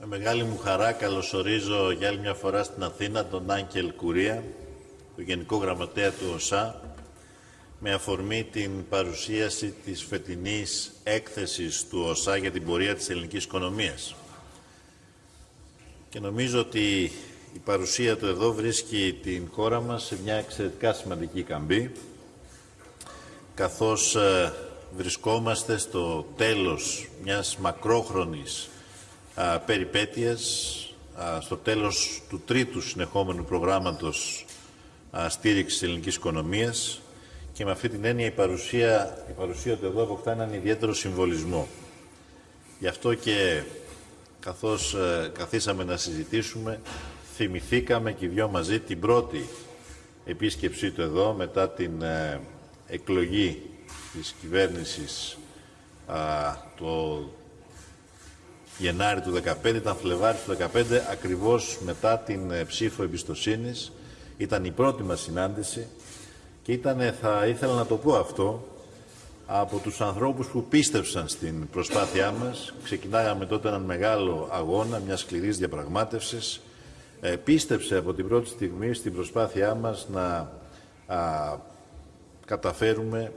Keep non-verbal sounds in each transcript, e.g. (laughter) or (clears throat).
Με μεγάλη μου χαρά καλωσορίζω για άλλη μια φορά στην Αθήνα τον Άγγελ Κουρία, τον Γενικό Γραμματέα του ΟΣΑ, με αφορμή την παρουσίαση της φετινής έκθεσης του ΟΣΑ για την πορεία της ελληνικής οικονομίας. Και νομίζω ότι η παρουσία του εδώ βρίσκει την χώρα μας σε μια εξαιρετικά σημαντική καμπή, καθώς ε, βρισκόμαστε στο τέλος μιας μακρόχρονης α, περιπέτειας, στο τέλος του τρίτου συνεχόμενου προγράμματος α, στήριξης της ελληνικής οικονομίας και με αυτή την έννοια η παρουσία, η παρουσία του εδώ αποκτά έναν ιδιαίτερο συμβολισμό. Γι' αυτό και καθώς ε, καθίσαμε να συζητήσουμε, θυμηθήκαμε και οι δυο μαζί την πρώτη επίσκεψή του εδώ μετά την ε, εκλογή της κυβέρνησης το Γενάρη του 2015, ήταν Φλεβάρι του 2015, ακριβώς μετά την ε, ψήφο εμπιστοσύνης. Ήταν η πρώτη μας συνάντηση και ήταν, θα ήθελα να το πω αυτό, από τους ανθρώπους που πίστευσαν στην προσπάθειά μας. Ξεκινάγαμε τότε έναν μεγάλο αγώνα, μια σκληρής διαπραγμάτευσης. Ε, πίστεψε από την πρώτη στιγμή στην προσπάθειά μας να καταφέρουμε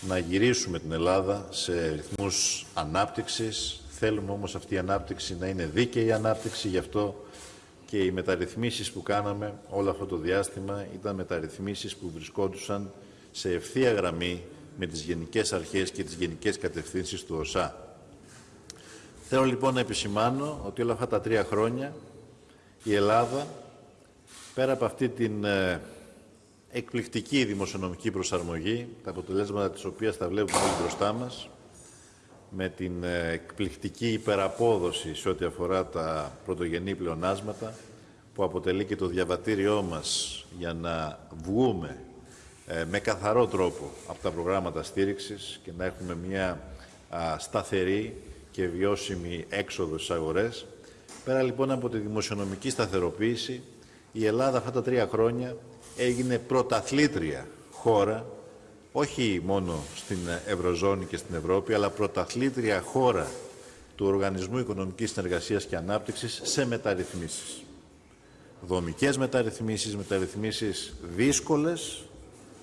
να γυρίσουμε την Ελλάδα σε ρυθμούς ανάπτυξης. Θέλουμε όμως αυτή η ανάπτυξη να είναι δίκαιη ανάπτυξη, γι' αυτό και οι μεταρρυθμίσεις που κάναμε όλο αυτό το διάστημα ήταν μεταρρυθμίσεις που βρισκόντουσαν σε ευθεία γραμμή με τις γενικές αρχές και τις γενικές κατευθύνσεις του ΟΣΑ. Θέλω λοιπόν να επισημάνω ότι όλα αυτά τα τρία χρόνια η Ελλάδα, πέρα από αυτή την ε, εκπληκτική δημοσιονομική προσαρμογή, τα αποτελέσματα της οποίας τα βλέπουμε όλοι μπροστά μας, με την ε, εκπληκτική υπεραπόδοση σε ό,τι αφορά τα πρωτογενή πλεονάσματα, που αποτελεί και το διαβατήριό μας για να βγούμε ε, με καθαρό τρόπο από τα προγράμματα στήριξης και να έχουμε μια σταθερή και βιώσιμη έξοδο στις αγορές. Πέρα λοιπόν από τη δημοσιονομική σταθεροποίηση, η Ελλάδα αυτά τα τρία χρόνια έγινε πρωταθλήτρια χώρα, όχι μόνο στην Ευρωζώνη και στην Ευρώπη, αλλά πρωταθλήτρια χώρα του Οργανισμού Οικονομικής Συνεργασίας και Ανάπτυξης σε μεταρρυθμίσεις. Δομικές μεταρρυθμίσεις, μεταρρυθμίσεις δύσκολες,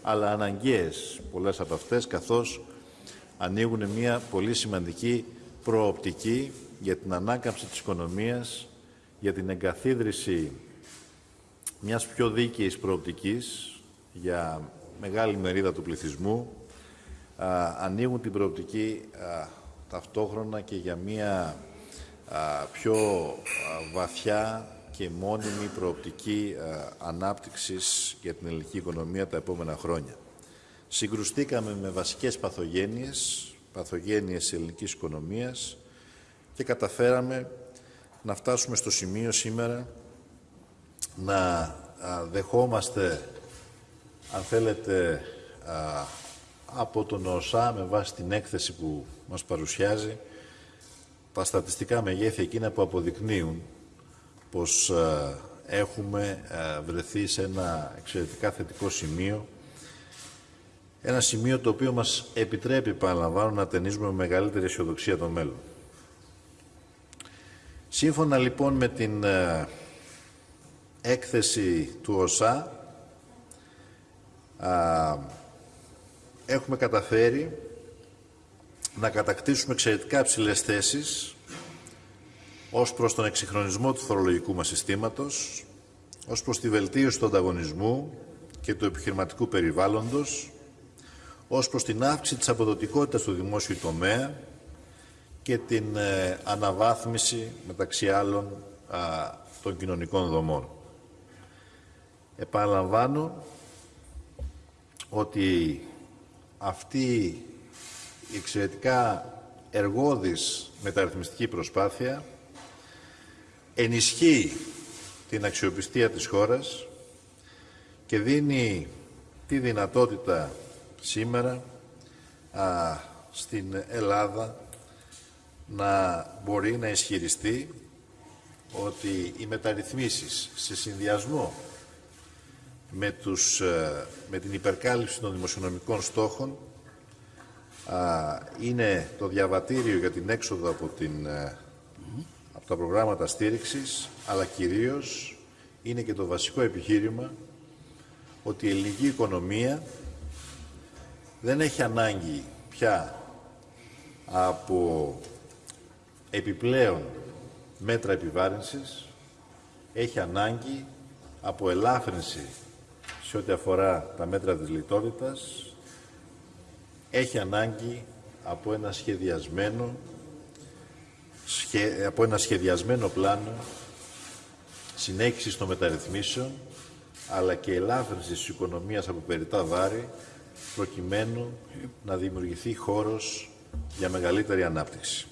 αλλά αναγκαίες πολλές από αυτές, καθώς ανοίγουν μια πολύ σημαντική προοπτική για την ανάκαμψη της οικονομίας, για την εγκαθίδρυση μιας πιο δίκαιης προοπτικής για μεγάλη μερίδα του πληθυσμού ανοίγουν την προοπτική ταυτόχρονα και για μια πιο βαθιά και μόνιμη προοπτική ανάπτυξης για την ελληνική οικονομία τα επόμενα χρόνια. Συγκρουστήκαμε με βασικές παθογένειες, παθογένειες της ελληνικής οικονομίας και καταφέραμε να φτάσουμε στο σημείο σήμερα να δεχόμαστε, αν θέλετε, από τον ΟΣΑ με βάση την έκθεση που μας παρουσιάζει τα στατιστικά μεγέθη εκείνα που αποδεικνύουν πως έχουμε βρεθεί σε ένα εξαιρετικά θετικό σημείο ένα σημείο το οποίο μας επιτρέπει, παραλαμβάνω, να ταινίζουμε με μεγαλύτερη αισιοδοξία το μέλλον. Σύμφωνα λοιπόν με την έκθεση του ΟΣΑ έχουμε καταφέρει να κατακτήσουμε εξαιρετικά ψηλές θέσεις ως προς τον εξυγχρονισμό του φορολογικού μας συστήματος, ως προς τη βελτίωση του ανταγωνισμού και του επιχειρηματικού περιβάλλοντος, ως προς την αύξηση της αποδοτικότητας του δημόσιου τομέα και την ε, αναβάθμιση, μεταξύ άλλων, των κοινωνικών δομών. Επαναλαμβάνω ότι αυτή η εξαιρετικά εργόδης μεταρρυθμιστική προσπάθεια ενισχύει την αξιοπιστία της χώρας και δίνει τη δυνατότητα σήμερα α, στην Ελλάδα να μπορεί να ισχυριστεί ότι οι μεταρρυθμίσεις σε συνδυασμό με, τους, ε, με την υπερκάλυψη των δημοσιονομικών στόχων είναι το διαβατήριο για την έξοδο από, την, ε, από τα προγράμματα στήριξης, αλλά κυρίως είναι και το βασικό επιχείρημα ότι η ελληνική οικονομία δεν έχει ανάγκη πια από επιπλέον μέτρα επιβάρυνσης, έχει ανάγκη από ελάφρυνση σε ό,τι αφορά τα μέτρα της λιτότητας, έχει ανάγκη από ένα σχεδιασμένο, από ένα σχεδιασμένο πλάνο συνέχισης των μεταρρυθμίσεων, αλλά και ελάφρυνσης της οικονομίας από περιτά βάρη, προκειμένου να δημιουργηθεί χώρος για μεγαλύτερη ανάπτυξη.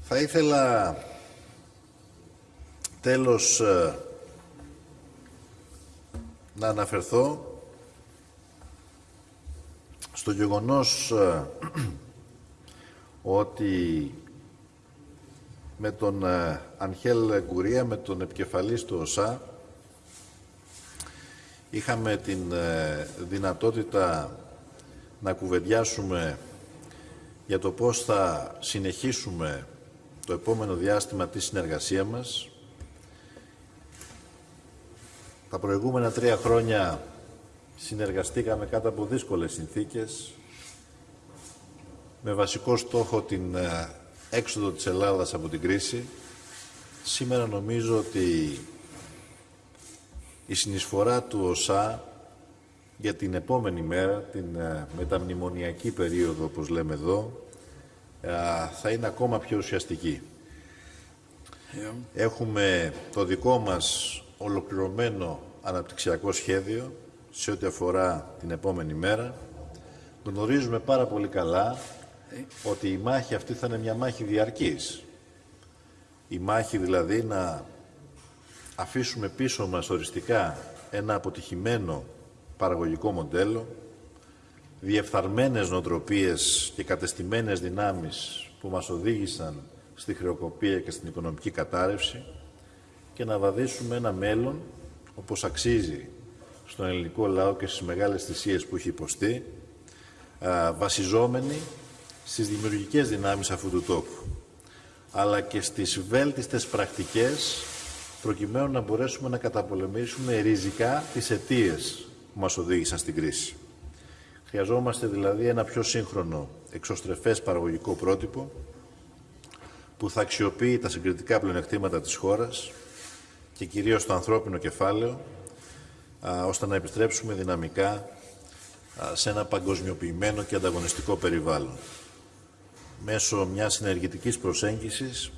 Θα ήθελα τέλος ε, να αναφερθώ στο γεγονός ε, (clears throat) ότι με τον ε, Ανχέλ Γκουρία, με τον επικεφαλής του ΟΣΑ, είχαμε την δυνατότητα να κουβεντιάσουμε για το πώς θα συνεχίσουμε το επόμενο διάστημα τη συνεργασία μας. Τα προηγούμενα τρία χρόνια συνεργαστήκαμε κάτω από δύσκολες συνθήκες με βασικό στόχο την ε, έξοδο της Ελλάδας από την κρίση. Σήμερα νομίζω ότι η συνεισφορά του ΟΣΑ για την επόμενη μέρα, την ε, μεταμνημονιακή περίοδο όπως λέμε εδώ, θα είναι ακόμα πιο ουσιαστική. Έχουμε το δικό μας ολοκληρωμένο αναπτυξιακό σχέδιο σε ό,τι αφορά την επόμενη μέρα. Γνωρίζουμε πάρα πολύ καλά ότι η μάχη αυτή θα είναι μια μάχη διαρκής. Η μάχη δηλαδή να αφήσουμε πίσω μας οριστικά ένα αποτυχημένο παραγωγικό μοντέλο, διεφθαρμένες νοοτροπίες και κατεστημένες δυνάμεις που μας οδήγησαν στη χρεοκοπία και στην οικονομική κατάρρευση και να βαδίσουμε ένα μέλλον όπως αξίζει στον ελληνικό λαό και στις μεγάλες θυσίες που έχει υποστεί, βασιζόμενοι στις δημιουργικές δυνάμεις αυτού του τόπου, αλλά και στις βέλτιστες πρακτικές προκειμένου να μπορέσουμε να καταπολεμήσουμε ριζικά τις αιτίες που μας οδήγησαν στην κρίση. Χρειαζόμαστε δηλαδή ένα πιο σύγχρονο εξωστρεφές παραγωγικό πρότυπο που θα αξιοποιεί τα συγκριτικά πλεονεκτήματα της χώρας και κυρίως το ανθρώπινο κεφάλαιο ώστε να επιστρέψουμε δυναμικά σε ένα παγκοσμιοποιημένο και ανταγωνιστικό περιβάλλον. Μέσω μιας συνεργητικής προσέγγισης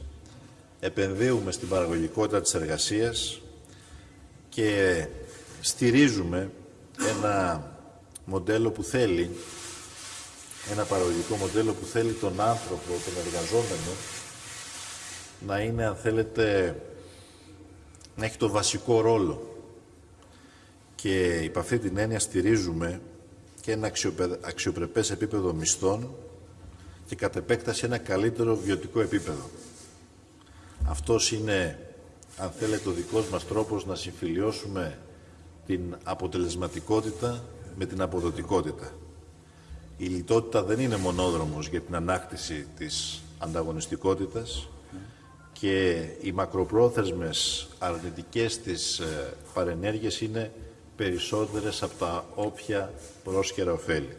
επενδύουμε στην παραγωγικότητα της εργασίας και στηρίζουμε ένα μοντέλο που θέλει, ένα παραγωγικό μοντέλο που θέλει τον άνθρωπο, τον εργαζόμενο, να είναι, αν θέλετε, να έχει το βασικό ρόλο. Και υπ' αυτή την έννοια στηρίζουμε και ένα αξιοπρεπές επίπεδο μισθών και κατ' επέκταση ένα καλύτερο βιωτικό επίπεδο. Αυτός είναι, αν θέλετε, ο δικός μας τρόπος να συμφιλιώσουμε την αποτελεσματικότητα με την αποδοτικότητα. Η λιτότητα δεν είναι μονόδρομος για την ανάκτηση της ανταγωνιστικότητας και οι μακροπρόθεσμες αρνητικές της ε, παρενέργειες είναι περισσότερες από τα όποια πρόσχερα ωφέλη,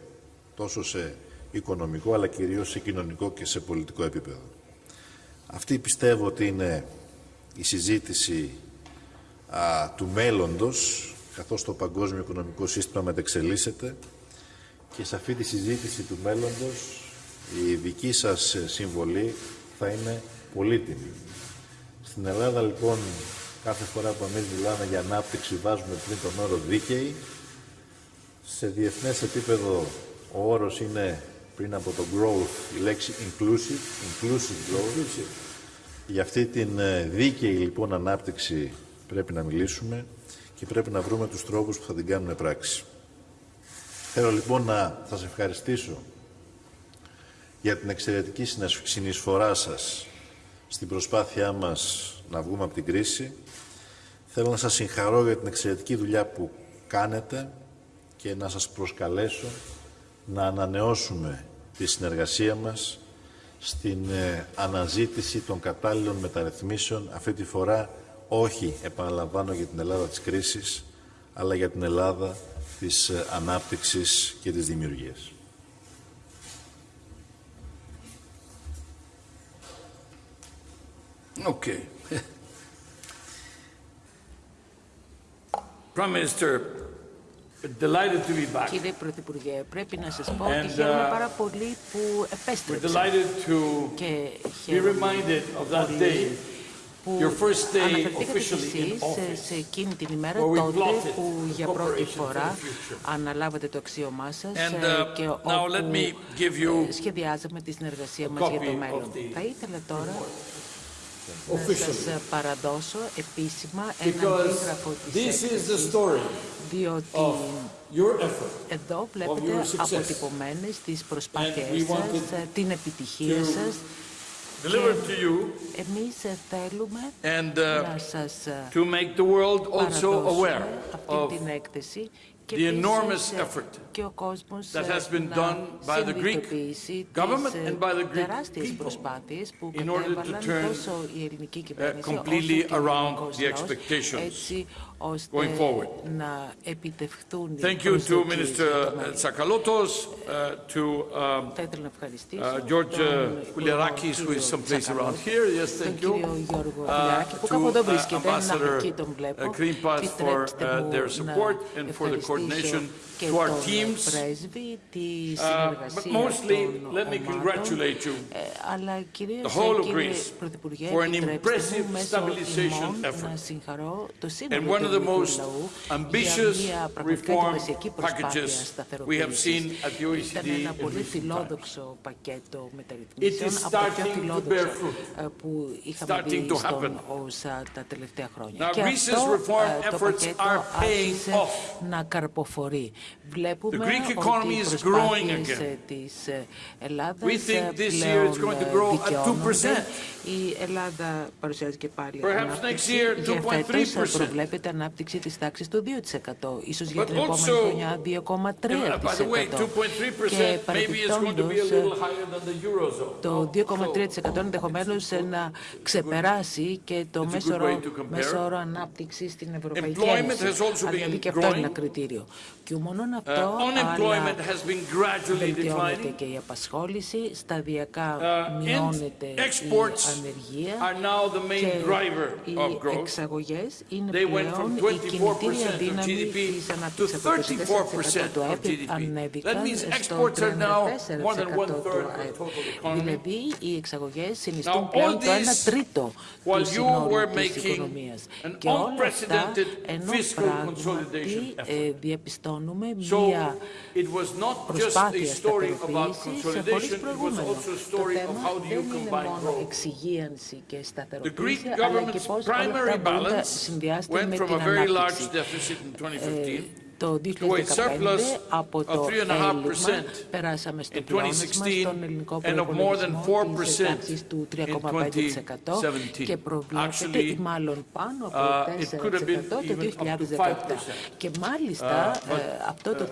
τόσο σε οικονομικό αλλά κυρίως σε κοινωνικό και σε πολιτικό επίπεδο. Αυτή πιστεύω ότι είναι η συζήτηση του μέλλοντος καθώς το παγκόσμιο οικονομικό σύστημα μετεξελίσσεται και σε αυτή τη συζήτηση του μέλλοντος η δική σας συμβολή θα είναι πολύτιμη. Στην Ελλάδα λοιπόν κάθε φορά που εμείς μιλάμε για ανάπτυξη βάζουμε πριν τον όρο δίκαιη. Σε διεθνές επίπεδο ο όρος είναι πριν από το growth η λέξη inclusive, inclusive growth. Για αυτή την ε, δίκαιη λοιπόν ανάπτυξη πρέπει να μιλήσουμε και πρέπει να βρούμε τους τρόπους που θα την κάνουν πράξη. Θέλω λοιπόν να σας ευχαριστήσω για την εξαιρετική συνεισφορά σας στην προσπάθειά μας να βγούμε από την κρίση. Θέλω να σας συγχαρώ για την εξαιρετική δουλειά που κάνετε και να σας προσκαλέσω να ανανεώσουμε τη συνεργασία μας στην ε, αναζήτηση των κατάλληλων μεταρρυθμίσεων, αυτή τη φορά όχι, επαναλαμβάνω, για την Ελλάδα της κρίσης, αλλά για την Ελλάδα της ε, ανάπτυξης και της δημιουργίας. Okay. Prime Minister, delighted to be back. Κύριε Πρωθυπουργέ, πρέπει να σας πω And, ότι χαίρομαι uh, πάρα πολύ που We're επέστρεψα delighted to και be χαίρομαι reminded of that πολύ day που your first day αναφερθήκατε κι officially in εσείς office, σε εκείνη την ημέρα where we τότε plotted που για πρώτη cooperation for φορά the future. αναλάβατε το αξίωμά σας And, ε, uh, και now let όπου me give you ε, σχεδιάζαμε τη συνεργασία a μας για copy το of μέλλον. the Θα ήθελα τώρα να officially. σας παραδώσω επίσημα ένα Because αντίγραφο της this is the έκθεσης, story διότι of your effort. Εδώ your βλέπετε success. αποτυπωμένες τις And προσπάθειές we wanted σας, ε, την επιτυχία to σας. Deliver to you Εμείς ε, θέλουμε and να uh, σας ε, to make the world also aware παραδώσουμε αυτή of την έκθεση και the επίσης, enormous ε, effort και ο κόσμος that ε, has been να done by the Greek συνειδητοποιήσει government τις, ε, and by the Greek τεράστιες people προσπάθειες που in order to κατέβαλαν turn, τόσο η ελληνική uh, κυβέρνηση completely όσο και ο around ελληνικός the λαός, expectations έτσι ώστε going forward. να επιτευχθούν οι Thank you to προσδοκίες για Minister το μέλλον. Tsakalotos, uh, to um, Θα ήθελα να ευχαριστήσω uh, George τον uh, Kouliarakis, who is κύριο someplace Τσακαλώτο, around here. Yes, τον thank you. κύριο Γιώργο Uh, Κουλιαράκη, που to κάπου εδώ uh, βρίσκεται, ένα Ambassador εκεί τον βλέπω. uh, Krimpas for Επιτρέψτε uh, μου their να support and for the ευχαριστήσω coordination και to our τον teams, uh, but mostly let me congratulate you, the whole of Greece, for an impressive stabilization effort. And one of the most ambitious reform packages we have seen at the OECD It is starting to bear fruit, starting to happen. Now, Greece's reform efforts are paying off. Να καρποφορεί. Βλέπουμε The Greek ότι economy οι is growing προσπάθειες again. ε, της ε, Ελλάδας We think ε, this year it's πλέον going to ε, grow at δικαιώνονται. 2%. Η Ελλάδα παρουσιάζει και πάλι Perhaps ανάπτυξη. next year, Για φέτος 2.3%. προβλέπεται ανάπτυξη της τάξης του 2%. Ίσως για But την επόμενη also, χρονιά 2,3%. And, uh, by the way, 2.3% Και maybe it's going to be a παρεπιπτόντως, little higher than the Eurozone. το 2,3% ενδεχομένως να ξεπεράσει και το it's a μέσο good way όρο, to compare. μέσο όρο ανάπτυξη στην Ευρωπαϊκή Employment Ένωση. has also Αλλά been δηλαδή και αυτό είναι ένα growing. κριτήριο. Και μόνο Uh, αυτό, unemployment αλλά has been gradually βελτιώνεται declining. και η απασχόληση, σταδιακά Uh, μειώνεται and η exports ανεργία are now the main και driver οι of growth. εξαγωγές είναι They went πλέον from η κινητήρια 24% of δύναμη GDP της to ανάπτυξης. Από το 34% 24% του of ΑΕΠ GDP. That ανέβηκαν means στο exports are now more than 34% one του third of ΑΕΠ. total economy. Δηλαδή, οι εξαγωγές Now, συνιστούν all πλέον το 1 this τρίτο while του you συνόλου were της making οικονομίας. an Και όλα αυτά, unprecedented ενώ fiscal πράγματι consolidation effort. ε, διαπιστώνουμε So μία it was not just a προσπάθεια story about σταθεροποίησης χωρίς consolidation, it was προηγούμενο. also a Το story of θέμα how do you δεν είναι combine μόνο growth. εξυγίανση και The σταθεροποίηση, Greek αλλά και government's πώς όλα primary αυτά μπορούν να balance συνδυάσετε went με from την a very large ανάπτυξη. deficit in 2015 Το to a 2015 surplus από of το 3.5% έλλειμμα περάσαμε στο in πλεόνασμα 2016 στον ελληνικό and of more than προϋπολογισμό 4% της τάξης του 3,5% 2017. και προβλέπεται Actually, μάλλον πάνω από uh, it could have been 4% το even up to 2017. 5%. Και μάλιστα Uh, but, ε, αυτό το 4%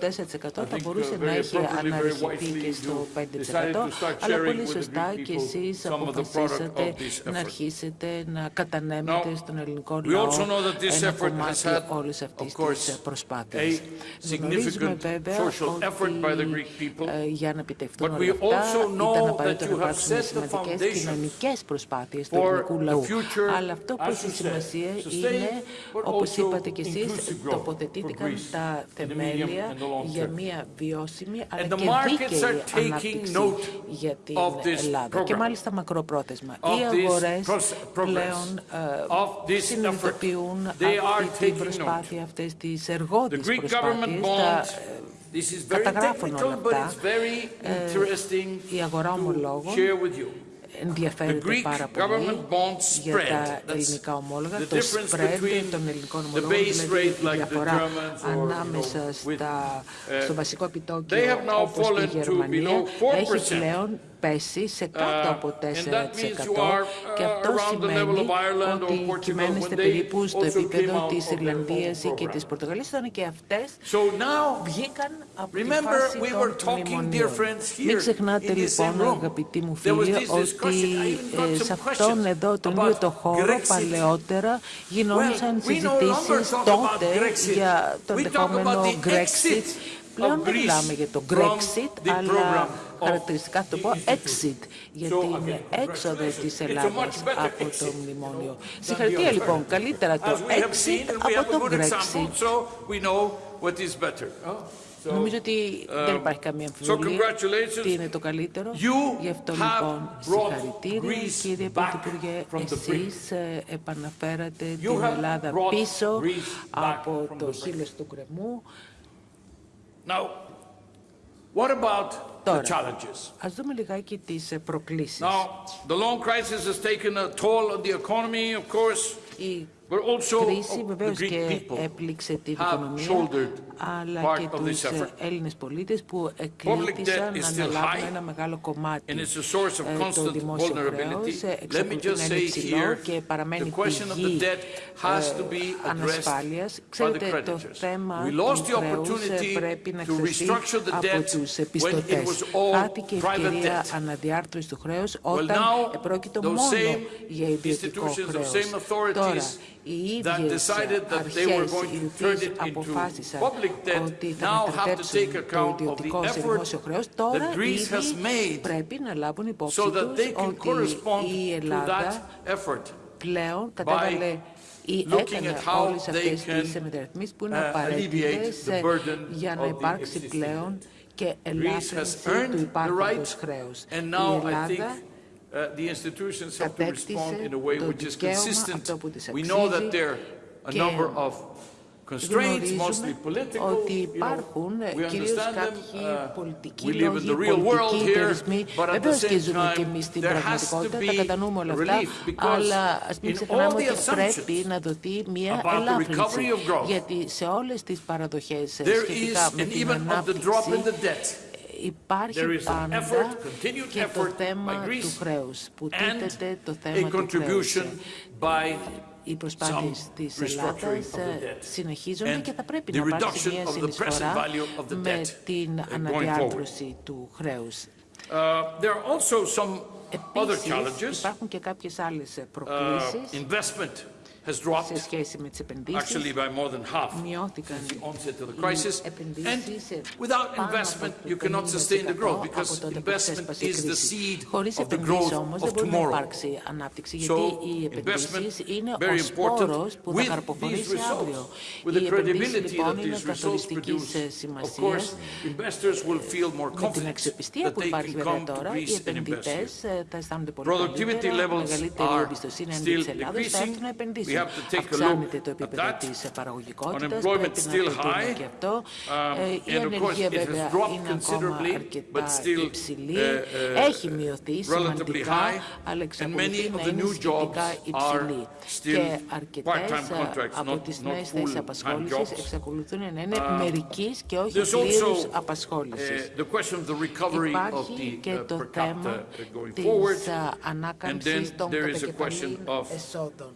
θα think, μπορούσε uh, να very έχει appropriately, very αναρριχηθεί wisely, και στο you 5%, decided to start αλλά sharing πολύ with the σωστά Greek και people εσείς some of the product αποφασίσατε of this να effort. αρχίσετε να κατανέμετε Now, στον ελληνικό we λαό also know that this ένα effort has κομμάτι had, όλης of αυτής course, της προσπάθειας. a Γνωρίζουμε significant βέβαια social effort by the ότι Greek people, ε, για να επιτευχθούν but όλα we αυτά also know ήταν that απαραίτητο you να have υπάρξουν set the σημαντικές foundations κοινωνικές προσπάθειες του for ελληνικού the λαού. future, Αλλά αυτό που as έχει you said, σημασία sustained, είναι, but όπως also είπατε κι εσείς, inclusive growth τοποθετήθηκαν for Greece τα in the medium θεμέλια and the long για term. μια βιώσιμη αλλά And the και markets are δίκαιη taking ανάπτυξη note για την of this Ελλάδα και program, μάλιστα μακροπρόθεσμα. of Οι this αγορές pros- progress, πλέον of ε, this συνειδητοποιούν They are αυτή την taking προσπάθεια, αυτές τις The εργότες Greek government προσπάθειες, ε, ε, government bonds. Καταγράφουν όλα αυτά. Ε, η αγορά ομολόγων ενδιαφέρεται πάρα πολύ για τα ελληνικά ομόλογα, το spread των ελληνικών ομολόγων, δηλαδή η διαφορά ανάμεσα στα, στο βασικό επιτόκιο όπως και πέσει σε κάτω Uh, από 4% and that means you are, uh, και αυτό around the level σημαίνει of Ireland or ότι Portugal κυμαίνεστε when they περίπου στο also came επίπεδο out της of their Ιρλανδίας own και program. της Πορτογαλίας ήταν και αυτές So now, βγήκαν από τη remember, φάση we were των talking, dear μνημονίων. friends, here Μην ξεχνάτε in this λοιπόν, same room. αγαπητοί μου There was φίλοι, this discussion. ότι I even got ε, some σε αυτόν questions εδώ τον about ίδιο το χώρο Grexit. παλαιότερα γινόντουσαν Well, we no longer συζητήσεις talk about τότε Grexit. για το We talk ενδεχόμενο about the Brexit. exit Πλέον of δεν Greece μιλάμε για το from Brexit, the αλλά program of χαρακτηριστικά θα το πω exit, γιατί είναι έξοδο της Ελλάδας από το μνημόνιο. Συγχαρητήρια λοιπόν, καλύτερα το exit από το Brexit. Νομίζω ότι δεν υπάρχει καμία αμφιβολία τι είναι το καλύτερο. Γι' αυτό λοιπόν συγχαρητήρια κύριε Πρωθυπουργέ. Εσείς ε, επαναφέρατε την Ελλάδα πίσω από το χείλος του κρεμού. Now, what about Τώρα. challenges? Ας δούμε λιγάκι τις ε, προκλήσεις. Now, the long crisis has taken a toll on the economy, of course, Η but also κρίση the βεβαίως Greek και people. έπληξε την have οικονομία, shouldered αλλά part και of τους this effort. ε, Έλληνες πολίτες που debt εκλήθησαν is να still αναλάβουν high, ένα μεγάλο κομμάτι and it's a source of ε, το constant δημόσιο vulnerability. χρέος, ε, Let me εξακολουθεί just να είναι say υψηλό here, και παραμένει the question of the πηγή debt has ε, to be addressed ανασφάλειας. by the Ξέρετε, το creditors. θέμα We lost του the χρέους ε, opportunity πρέπει να to εξεταστεί restructure the από debt τους when it επιστωτές. was all Χάθηκε η private ευκαιρία debt. αναδιάρθρωσης του χρέους Well, όταν now, επρόκειτο those μόνο same για ιδιωτικό institutions, those χρέος. same authorities Τώρα, οι that ίδιες decided that they were αρχές going οι to turn οποίες it into αποφάσισαν public debt ότι now θα have to μετατρέψουν take το account of the ιδιωτικό σε effort δημόσιο χρέος, τώρα that Greece has ήδη made πρέπει να λάβουν υπόψη so that τους they can ότι correspond η to Ελλάδα that effort. πλέον κατέβαλε ή looking έκανε at how όλες they αυτές can, τις μεταρρυθμίσεις που είναι uh, απαραίτητες alleviate the ε, burden για να of the υπάρξει existing πλέον και Greece has ελάφρυνση earned του the υπάρχοντος right, χρέους. and Η now I think Ελλάδα uh, the institutions have to respond κατέκτησε in a way το which is δικαίωμα consistent. αυτό που της We know that αξίζει there are a και number of constraints, mostly γνωρίζουμε political. ότι you know, υπάρχουν we κυρίως understand them. κάποιοι Uh, πολιτικοί we live in λόγοι, the real world πολιτικοί here, περιορισμοί. but at the Βεβαίως και same ζούμε και time, εμείς στην there has to πραγματικότητα, τα be κατανοούμε όλα αυτά, relief because αλλά ας μην in ξεχνάμε all the ότι assumptions πρέπει να δοθεί μια about the ελάφρυνση. recovery of growth, Γιατί σε όλες τις παραδοχές ε, There is, σχετικά με and την even of the drop in ανάπτυξη, the debt, υπάρχει There is an πάντα effort, continued και το effort θέμα by Greece του χρέους, που and τίθεται το a θέμα του χρέους. contribution by Οι προσπάθειες some της restructuring Ελλάδας of the ε, debt συνεχίζονται and και θα πρέπει the να υπάρξει reduction μια of the present συνεισφορά value of the με debt την going αναδιάρθρωση του χρέους. Uh, there are also some other Επίσης, challenges. υπάρχουν και κάποιες άλλες Uh, προκλήσεις investment has σε dropped σχέση με τις επενδύσεις. actually by more than half Μειώθηκαν since the onset of the οι crisis. And επενδύσεις σε without πάνω από investment, το you cannot sustain the 50% growth από because τότε που investment ξέσπασε η is the κρίση. seed Χωρίς of the επενδύσεις growth όμως of δεν μπορεί να tomorrow. υπάρξει ανάπτυξη, So, γιατί οι investment, επενδύσεις είναι very ο important. σπόρος που θα With these καρποφορήσει results, αύριο. with the Οι επενδύσεις credibility λοιπόν that είναι these results καθοριστικής produce, ε, of σημασίας course, investors will feel more με την confident αξιοπιστία that που they υπάρχει can βέβαια come to τώρα, οι Greece and invest here. επενδυτές ε, θα αισθάνονται πολύ Productivity καλύτερα, levels μεγαλύτερη are εμπιστοσύνη still έναντι της Ελλάδας, θα decreasing. Έρθουν να We επενδύσουν. have to take a Αυξάνεται look το at επίπεδο that. της παραγωγικότητας, Unemployment πρέπει να still το δούμε high. και αυτό. Um, Ε, Η and of course, ανεργία it has βέβαια dropped είναι ακόμα considerably, αρκετά but still, υψηλή. uh, uh, Έχει μειωθεί relatively σημαντικά, high, αλλά and εξακολουθεί many of να the είναι new jobs σχετικά υψηλή. are still Και αρκετές part-time ε, contracts, από not- τις not νέες θέσεις full-time απασχόλησης jobs. εξακολουθούν να είναι Uh, μερικής και όχι There's πλήρους also απασχόλησης. uh, the question of the recovery of Υπάρχει the και uh, το per θέμα capita uh, going της forward. α, And ανάκαμψης then των there is a κατακεφαλήν question of εσόδων.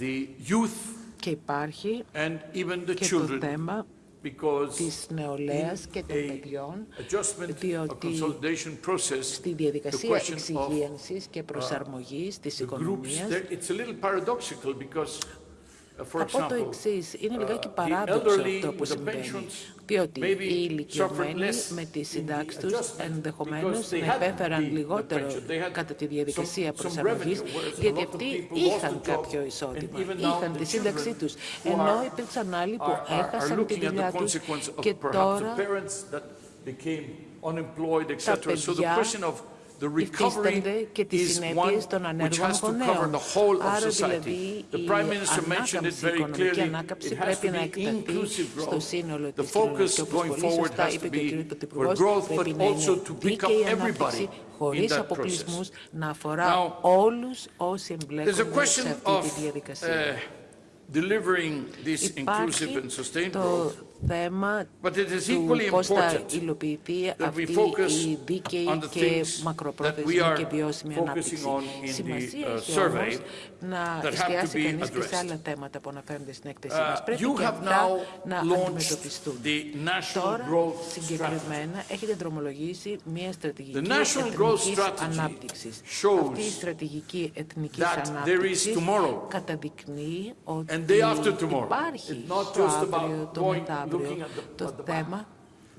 Uh, the youth Και υπάρχει and even the και το children θέμα because της νεολαίας και των a παιδιών, adjustment, a διότι consolidation process, στη the διαδικασία question of εξυγίανσης και προσαρμογής της the groups, οικονομίας θα πω το εξής. Είναι λιγάκι παράδοξο το που συμβαίνει. Διότι οι ηλικιωμένοι με τη συντάξη τους ενδεχομένως να λιγότερο κατά τη διαδικασία προσαρμογής, γιατί αυτοί είχαν κάποιο εισόδημα, είχαν τη σύνταξή τους. Ενώ υπήρξαν άλλοι που έχασαν τη δουλειά τους και τώρα τα the υφίστανται recovery και τις is συνέπειες one των which ανέργων has to cover γονέων. the whole of Άρα society. δηλαδή The η Prime Minister mentioned it ανάκαμψη, η very οικονομική clearly. ανάκαμψη It has πρέπει to να be εκταθεί inclusive στο growth. σύνολο The της κοινωνίας. focus Και όπως going πολύ forward σωστά has είπε to και ο be κ. for Πρωθυπουργός, growth, but πρέπει να also είναι to pick up δίκαιη everybody ανάπτυξη in χωρίς that αποκλεισμούς process. να αφορά Now, όλους όσοι There's a εμπλέκονται question σε αυτή of τη διαδικασία. uh, delivering this inclusive Υπάρχει and sustained το growth θέμα But it is του equally πώς θα important υλοποιηθεί that we αυτή focus η δίκαιη on the και things that we μακροπρόθεσμη are και βιώσιμη focusing ανάπτυξη. on in the, Σημασία uh, έχει survey όμως να that have to εστιάσει be κανείς και σε addressed. άλλα θέματα που αναφέρονται στην έκθεσή Uh, μας. Πρέπει you και have αυτά now να launched αντιμετωπιστούν. the National Τώρα, Growth συγκεκριμένα, έχετε δρομολογήσει μια στρατηγική The National Growth εθνικής Strategy ανάπτυξης. shows Αυτή η στρατηγική εθνικής that there is ανάπτυξης tomorrow καταδεικνύει ότι and day after tomorrow. υπάρχει It's not το just about αύριο, το going- το θέμα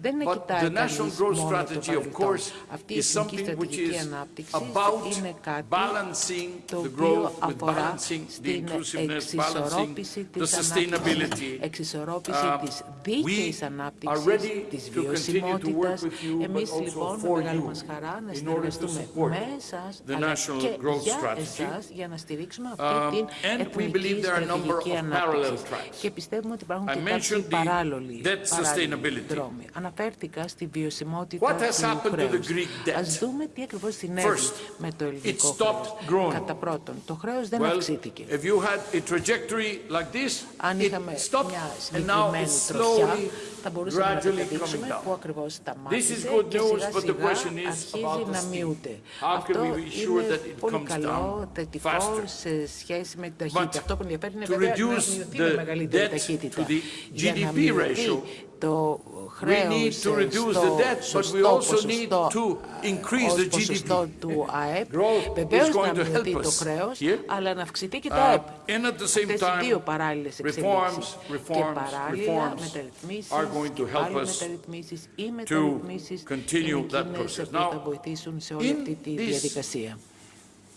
δεν είναι But κοιτάει the National κανείς Growth μόνο το Strategy, of παρελθόν. course, Αυτή η is εθνική something which στρατηγική is ανάπτυξη about είναι κάτι balancing το the οποίο growth with αφορά balancing the στην inclusiveness, balancing εξισορρόπηση the της sustainability. ανάπτυξης, εξισορρόπηση Uh, της we δίκαιης are ανάπτυξης, ready της to continue to work βιωσιμότητας. with you, but Εμείς also λοιπόν με for μεγάλη you μας χαρά να in order to συνεργαστούμε support με εσάς the αλλά National και Growth για Strategy. εσάς για να στηρίξουμε Um, αυτή την and we believe εθνική there are a number στρατηγική of parallel ανάπτυξη. tracks. Και πιστεύουμε ότι υπάρχουν I και κάποιοι mentioned the παράλληλοι debt παράλληλοι sustainability. δρόμοι. Αναφέρθηκα στη βιωσιμότητα What has του happened to the χρέους. Greek debt? Ας δούμε τι ακριβώς συνέβη First, με το ελληνικό it stopped χρέος. growing. Κατά πρώτον, το χρέος δεν Well, αυξήθηκε. if you had a trajectory like this, Αν it είχαμε stopped μια and now συγκεκριμένη it's τροχιά, slowly, θα μπορούσαμε να gradually coming καταδείξουμε down. που ακριβώς σταμάτησε This is good και news, σιγά but the σιγά question is αρχίζει about the να speed. μειούται. How can Αυτό we be sure είναι that it πολύ comes καλό, down θετικό faster? σε σχέση με την ταχύτητα. But Αυτό που ενδιαφέρει είναι to βέβαια να reduce μειωθεί the με μεγαλύτερη debt ταχύτητα. to the Για να GDP μειωθεί ratio, το We χρέος need to reduce στο the debt, but we σωστό also need ποσοστό, to increase ως the ποσοστό GDP. του ΑΕΠ. Growth Βεβαίως is going να to help μειωθεί το us χρέος, here. αλλά να αυξηθεί και το Uh, ΑΕΠ. and at the same Αυτές οι δύο time, παράλληλες reforms, εξελίξεις. Και reforms, παράλληλα reforms μεταρρυθμίσεις are going και to help πάλι us μεταρρυθμίσεις ή μεταρρυθμίσεις continue είναι that εκείνες process. που Now, θα βοηθήσουν σε όλη in αυτή τη this- διαδικασία.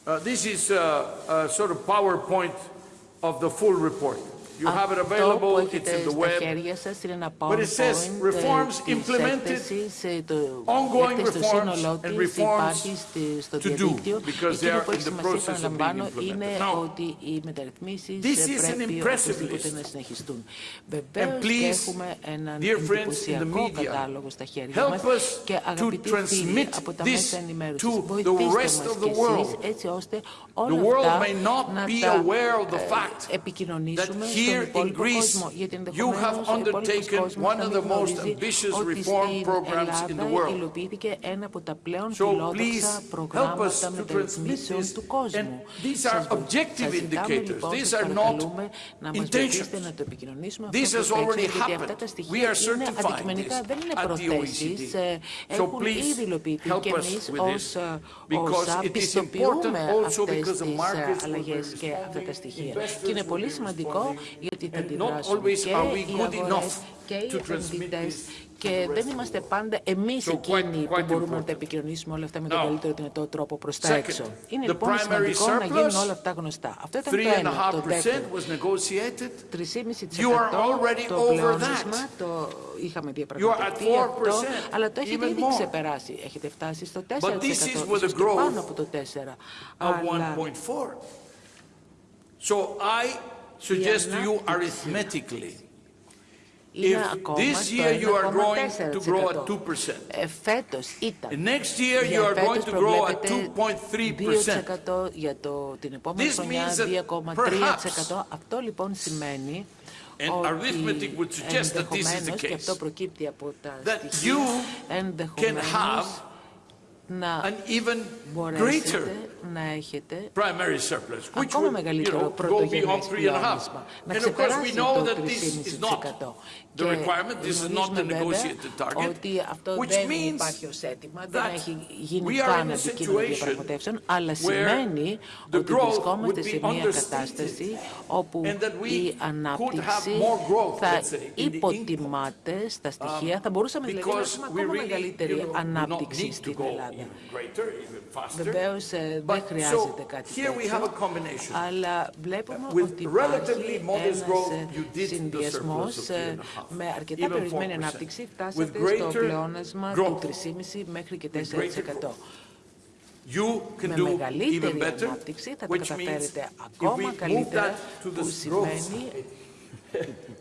Uh, This is uh, a sort of PowerPoint of the full report. You have it Αυτό που available, it's έχετε in the στα web. χέρια σας είναι ένα But it says PowerPoint reforms ε, της implemented, έκθεσης, ε, το ongoing έκθεση στο reforms σύνολό and της reforms υπάρχει στη- στο to do, διαδίκτυο. because they Εκείνο are που in έχει the σημασία, process of being επαναλαμβάνω, implemented. είναι Now, ότι οι μεταρρυθμίσεις this ε, is an πρέπει impressive οπωσδήποτε list. να συνεχιστούν. Βεβαίως και please, έχουμε έναν dear friends in the εντυπωσιακό media, κατάλογο στα χέρια help μας us και to αγαπητοί φίλοι transmit από τα this μέσα ενημέρωσης, to the βοηθήστε rest μας of κι the world. εσείς έτσι ώστε The όλα world αυτά may not να be τα aware of the ε, fact επικοινωνήσουμε that στον here in υπόλοιπο Greece κόσμο. Γιατί you have ενδεχομένως ο υπόλοιπος undertaken κόσμος one να of μην the most γνωρίζει ambitious ότι reform στην programs in the Ελλάδα world. υλοποιήθηκε ένα από τα πλέον So please φιλόδοξα help us προγράμματα to transmit μεταρρυθμίσεων this. του κόσμου. And these Σας are βο- objective σας ζητάμε, indicators. λοιπόν, These σας are not παρακαλούμε να μας intentions. βοηθήσετε να το επικοινωνήσουμε This αυτό has το already γιατί αυτά happened. τα We στοιχεία are είναι certifying αντικειμενικά, this δεν είναι at the προθέσεις. OECD. ε, So Έχουν please ήδη υλοποιηθεί help και us εμείς with this, ως ε, because όσα it is πιστοποιούμε important also αυτές because the τις ε, markets will be αλλαγές και αυτά τα responding, στοιχεία. investors Και είναι will πολύ be σημαντικό responding, γιατί θα and not αντιδράσουν always και are we οι good αγορές enough και οι to transmit επενδυτές this και δεν είμαστε πάντα εμείς So quite- εκείνοι που quite μπορούμε να important. τα επικοινωνήσουμε όλα αυτά με τον Now, καλύτερο δυνατό τρόπο προς τα second, έξω. Είναι the λοιπόν primary σημαντικό να γίνουν surplus, όλα αυτά γνωστά. Αυτό ήταν το ένα. Το 3.5% δεύτερο, was negotiated. 3,5% You are already το over πλεόνασμα, that. το είχαμε You are at διαπραγματευτεί 4%, αυτό, αλλά το έχετε even ήδη more. ξεπεράσει. Έχετε φτάσει στο 4%, But this is with ίσως a και growth πάνω από το 4%. of Αλλά 1.4. So I suggest to you ανάπτυξη. arithmetically, είναι if ακόμα this στο year you are going to grow at 1,4%. 2%, Ε, Φέτος ήταν. next year you Για are going φέτος to grow at προβλέπεται 2.3%. 2% για το, την επόμενη This χρονιά means that 2,3%. Αυτό λοιπόν σημαίνει And ότι arithmetic would suggest that this is the ενδεχομένως, και case, αυτό προκύπτει από τα that στοιχεία, you can ενδεχομένως have να an even greater μπορέσετε να έχετε primary surplus, which ακόμα would you μεγαλύτερο know, go πρωτογενές beyond 3.5. πλεόνασμα. Να And of course we ξεπεράσει know το that this is not 3,5%. the requirement, this is not the γνωρίζουμε negotiated βέβαια target, ότι αυτό which δεν means υπάρχει ως αίτημα, δεν that έχει γίνει we are καν in a αντικείμενο situation διαπραγματεύσεων, αλλά where σημαίνει the ότι growth βρισκόμαστε would σε be μια understated κατάσταση όπου and that we η could ανάπτυξη have more growth, θα let's say, in the υποτιμάται στα στοιχεία, θα μπορούσαμε δηλαδή να because έχουμε we ακόμα really μεγαλύτερη you know, do not ανάπτυξη need to στην go Ελλάδα. even greater, even faster. Βεβαίως ε, δεν But χρειάζεται so κάτι here we have a τέτοιο, combination. αλλά βλέπουμε With ότι relatively υπάρχει modest ένας growth, ε, you did the συνδυασμός surplus of ε, 3.5, με αρκετά even περιορισμένη 4%. ανάπτυξη, With φτάσατε στο greater πλεόνασμα του growth. 3,5 μέχρι και With greater 4%. You can Με do μεγαλύτερη even better, ανάπτυξη θα τα which means καταφέρετε if we ακόμα move καλύτερα, that to που the growth σημαίνει side,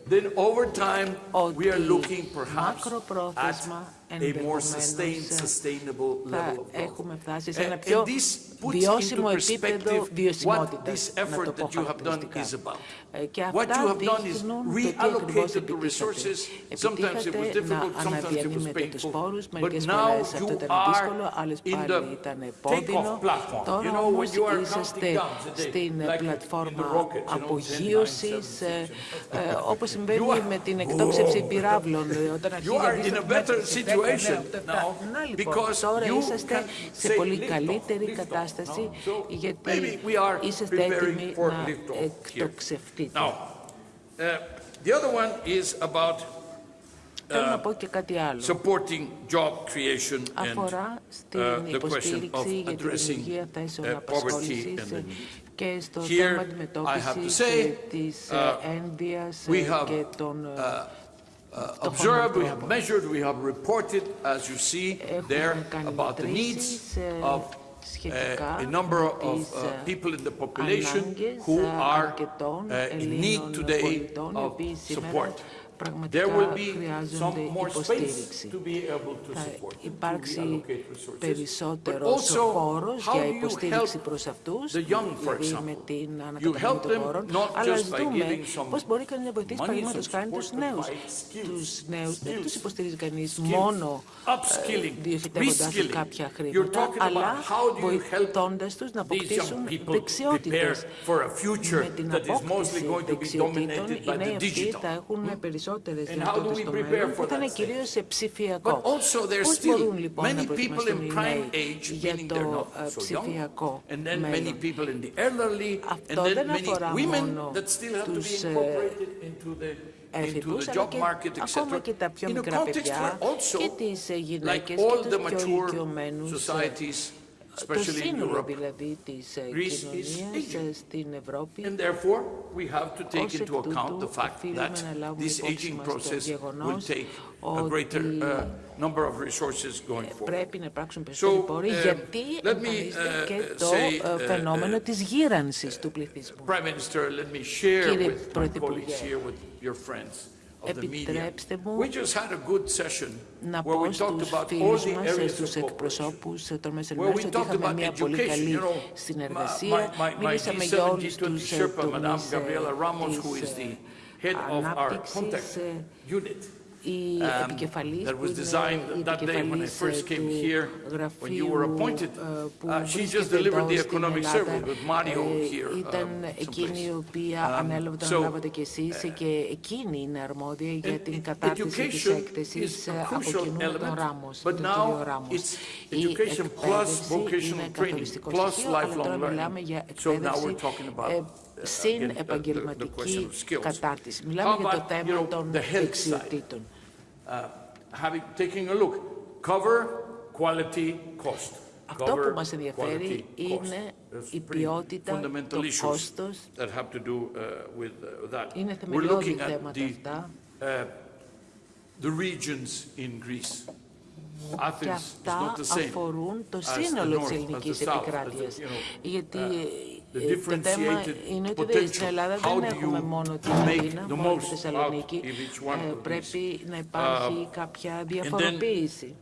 then over time, we are ότι looking perhaps at μακροπρόθεσμα a more ενδεχομένως sustained, ε, sustainable θα level of growth. έχουμε φτάσει σε And- ένα and πιο this puts βιώσιμο into επίπεδο perspective what βιωσιμότητας, this να το effort πω that you have done χαρακτηριστικά. is about. Ε, Και What you αυτά have done is δείχνουν το τι ακριβώς reallocated the resources. Sometimes it was επιτύχατε να difficult, sometimes it was αναδιανύμετε τους painful. πόρους, But μερικές now φορές αυτό you ήταν are δύσκολο, άλλες in πάλι the ήταν takeoff πόδινο. platform. You Τώρα know, when όμως you are είσαστε counting down today, στην like in the πλατφόρμα rocket, you know, 10, 9, 7, απογείωσης, ε, ε, όπως συμβαίνει You are- με την εκτόξευση πυράβλων, ε, όταν You αρχίζει are in a better situation now να λοιπόν, because τώρα you είσαστε can σε say πολύ lift off, καλύτερη lift off. κατάσταση No, so γιατί maybe we are είσαστε preparing έτοιμοι for να lift off here. εκτοξευτείτε. Now, uh, the other one is about Θέλω να πω και κάτι άλλο. supporting job creation and Αφορά στην uh, the question of υποστήριξη για τη addressing δημιουργία θέσεων uh, poverty απασχόλησης and the ε, need. και στο Here, θέμα I have to αντιμετώπισης say, ε, της ε, uh, ένδυας we ε, have, και των ε, Uh, observed, we have measured, we have reported, as you see there, έχουμε κάνει about the needs μετρήσεις ε, of σχετικά uh, a number με of τις, uh, ε, people in the population ανάγκες who ε, are αρκετών uh, in need Ελλήνων today πολιτών, οι of οποίοι σήμερα support. Πραγματικά There will be some χρειάζονται more υποστήριξη. space to be able to Θα support, to υπάρξει reallocate resources. But περισσότερος also, χώρος how για do you υποστήριξη help προς αυτούς, the young, for δηλαδή example? με την You ανακατανομή help των them χώρων, not αλλά just by δούμε giving some πώς μπορεί κανείς να βοηθήσει money, παραδείγματος some χάρη support, τους but νέους. by skills, Τους νέους δεν skills, τους υποστηρίζει κανείς skills, μόνο ε, upskilling, διοχετεύοντας τους reskilling. κάποια You're χρήματα, talking about αλλά how do you help βοηθώντας τους να these αποκτήσουν young people δεξιότητες. prepare for a future Με την that is mostly απόκτηση going to be δεξιοτήτων, dominated οι by νέοι the αυτοί digital. θα έχουν και πώς μπορούμε να προχωρήσουμε σε ψηφιακό. Και επίση, υπάρχουν ακόμα πολλέ γυναίκε σε πρώτη φορά που δεν είναι ψηφιακό. Και επίση, υπάρχουν ακόμα πολλέ γυναίκε σε πρώτη που δεν είναι ψηφιακό. Και επίση, υπάρχουν ακόμα πολλέ γυναίκε σε πρώτη φορά που δεν είναι. Και τους πιο ακόμα. το especially in σύνολο Europe, δηλαδή της ε, Greece is κοινωνίας aging. ε, στην Ευρώπη And therefore, we have to take Ως εκ into account τούτου, the fact οφείλουμε that να λάβουμε this υπόψη aging μας το process will γεγονός take a greater ότι uh, number of resources going forward. πρέπει να υπάρξουν περισσότεροι So, πόροι um, γιατί let me, εμφανίζεται uh, και το say, ε, uh, φαινόμενο uh, της γύρανσης του πληθυσμού. Prime Minister, let me share Κύριε with my Πρωθυπουργέ, colleagues here, with your friends of the media. Επιτρέψτε μου να πω στους φίλους μας, στους εκπροσώπους των τρομές ερμηνεύσεων ότι είχαμε μια πολύ καλή συνεργασία. Μίλησαμε για όλους τους ε, τομείς ε, της ε, ανάπτυξης contact ε, unit. η um, επικεφαλής that που was είναι designed η that day when I επικεφαλής first ε, came του here, when you were γραφείου appointed. ε, που Uh, she just βρίσκεται delivered the εδώ στην economic Ελλάδα. survey with Mario Ε, here, Ήταν um, εκείνη η someplace. οποία Um, ανέλαβε, τον so, αναλάβατε κι εσείς και εκείνη είναι αρμόδια για And την e- κατάρτιση της education έκθεσης is a ε, από crucial κοινού με τον element, Ράμος, but τον now κύριο Ράμος. it's Η education plus εκπαίδευση vocational είναι training καθοριστικό plus στοιχείο, αλλά τώρα lifelong μιλάμε learning. για So now we're εκπαίδευση talking about, ε, uh, συν again, the- the- the question επαγγελματική of skills. κατάρτιση. How Μιλάμε για το about, you θέμα know, των the health side? δεξιοτήτων having, taking a look. Cover, quality, cost. Αυτό που μας ενδιαφέρει είναι η ποιότητα, το κόστος. That have. Είναι θεμελιώδη θέματα αυτά. Αφορούν το σύνολο ε, το θέμα είναι ότι στην Ελλάδα δεν έχουμε μόνο την Κίνα μόνο τη Θεσσαλονίκη. Ε, πρέπει να υπάρχει κάποια διαφοροποίηση.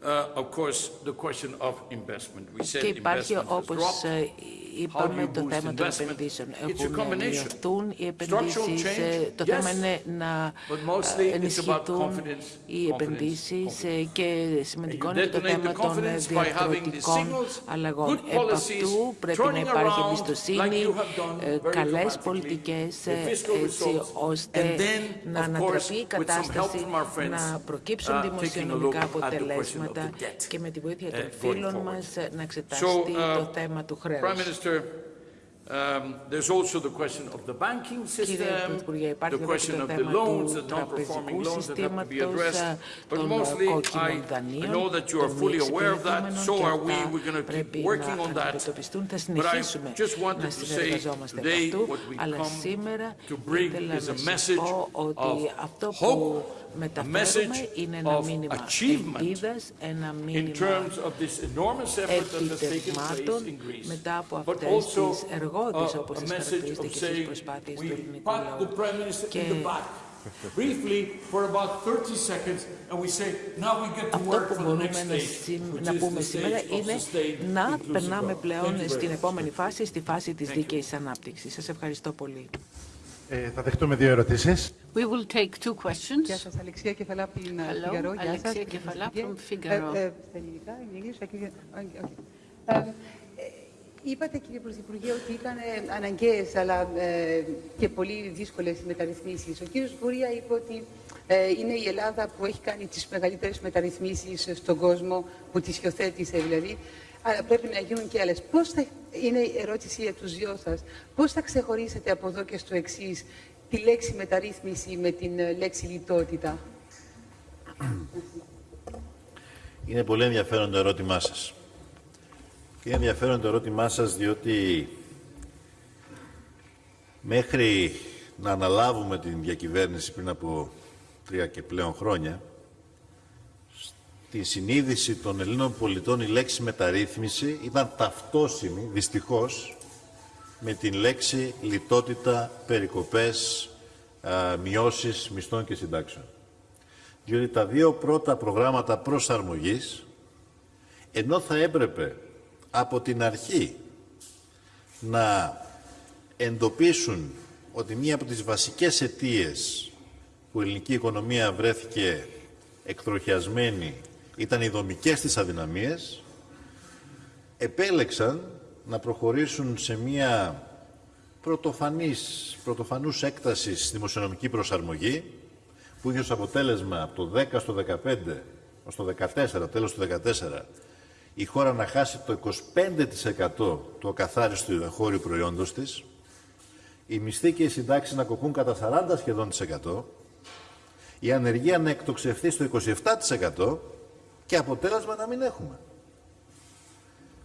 Και υπάρχει, όπως ε, είπαμε, το θέμα των επενδύσεων. Εκεί που οι επενδύσεις, το θέμα είναι να ενισχυθούν οι επενδύσεις και σημαντικό είναι το θέμα των διαρθρωτικών αλλαγών. Επ' αυτού πρέπει να υπάρχει εμπιστοσύνη. Ε, καλές πολιτικές ε, έτσι ώστε να ανατραπεί η κατάσταση, να προκύψουν δημοσιονομικά αποτελέσματα και με τη βοήθεια των φίλων μας ε, να εξετάσει το θέμα του χρέους. Um, there's also the question of the banking system, the question of the loans, the non-performing loans that have to be addressed. But mostly, I know that you are fully aware of that, so are we. We're going to keep working on that. But I just wanted to say today what we come to bring is a message of hope Μεταφέρουμε ένα μήνυμα ελπίδας, ένα μήνυμα ελπίδα, ένα μήνυμα ελπίδα μετά από αυτές τις εργόδειε που έχετε επιτελέσει και από εδώ και από εδώ. Και αυτό που θέλουμε να πούμε σήμερα είναι να περνάμε πλέον στην επόμενη φάση, στη φάση της δίκαιης ανάπτυξης. Σας ευχαριστώ πολύ. Ε, θα δεχτούμε δύο ερωτήσεις. We will take two questions. Γεια σας, Αλεξία Κεφαλά από την Hello, Φιγαρό. Γεια σας. Αλεξία Κεφαλά Υπουργέ. from Figaro. Ε, ε, Στα ελληνικά, in English, I can- okay, okay. Ε, ε, Είπατε, κύριε Πρωθυπουργέ, ότι ήταν ε, αναγκαίες αλλά ε, και πολύ δύσκολες οι μεταρρυθμίσεις. Ο κύριος Βουρία είπε ότι ε, είναι η Ελλάδα που έχει κάνει τις μεγαλύτερες μεταρρυθμίσεις στον κόσμο, που τις υιοθέτησε δηλαδή, αλλά πρέπει να γίνουν και άλλες. Πώς θα, είναι η ερώτηση για τους δυο σας, πώς θα ξεχωρίσετε από εδώ και στο εξής τη λέξη μεταρρύθμιση με την ε, λέξη λιτότητα; Είναι πολύ ενδιαφέρον το ερώτημά σας. Και είναι ενδιαφέρον το ερώτημά σας διότι μέχρι να αναλάβουμε την διακυβέρνηση πριν από τρία και πλέον χρόνια, στη συνείδηση των Ελλήνων πολιτών η λέξη μεταρρύθμιση ήταν ταυτόσιμη, δυστυχώς, με την λέξη λιτότητα, περικοπές, α, μειώσεις μισθών και συντάξεων. Διότι τα δύο πρώτα προγράμματα προσαρμογής, ενώ θα έπρεπε από την αρχή να εντοπίσουν ότι μία από τις βασικές αιτίες που η ελληνική οικονομία βρέθηκε εκτροχιασμένη ήταν οι δομικές της αδυναμίες, επέλεξαν να προχωρήσουν σε μία πρωτοφανής, πρωτοφανούς έκτασης δημοσιονομική προσαρμογή που είχε ως αποτέλεσμα από το 10 στο 15, ως το 14, τέλος του 14, η χώρα να χάσει το 25% του ακαθάριστου εγχώριου προϊόντος της, οι μισθοί και οι συντάξεις να κοπούν κατά 40 σχεδόν της εκατό, η ανεργία να εκτοξευθεί στο 27% και αποτέλεσμα να μην έχουμε.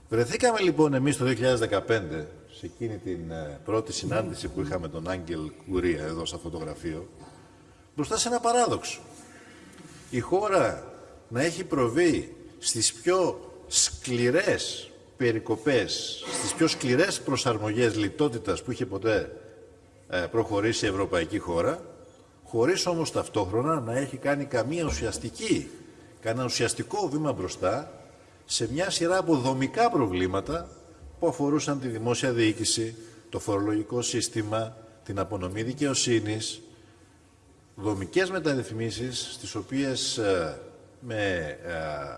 Βρεθήκαμε λοιπόν εμείς το 2015, σε εκείνη την ε, πρώτη συνάντηση που είχαμε τον Άγγελ Κουρία εδώ σε αυτό το γραφείο, μπροστά σε ένα παράδοξο. Η χώρα να έχει προβεί στις πιο σκληρές περικοπές, στις πιο σκληρές προσαρμογές λιτότητας που είχε ποτέ ε, προχωρήσει η ευρωπαϊκή χώρα, χωρίς όμως ταυτόχρονα να έχει κάνει καμία ουσιαστική, κανένα ουσιαστικό βήμα μπροστά σε μια σειρά από δομικά προβλήματα που αφορούσαν τη δημόσια διοίκηση, το φορολογικό σύστημα, την απονομή δικαιοσύνης, δομικές μεταρρυθμίσεις στις οποίες ε, με ε,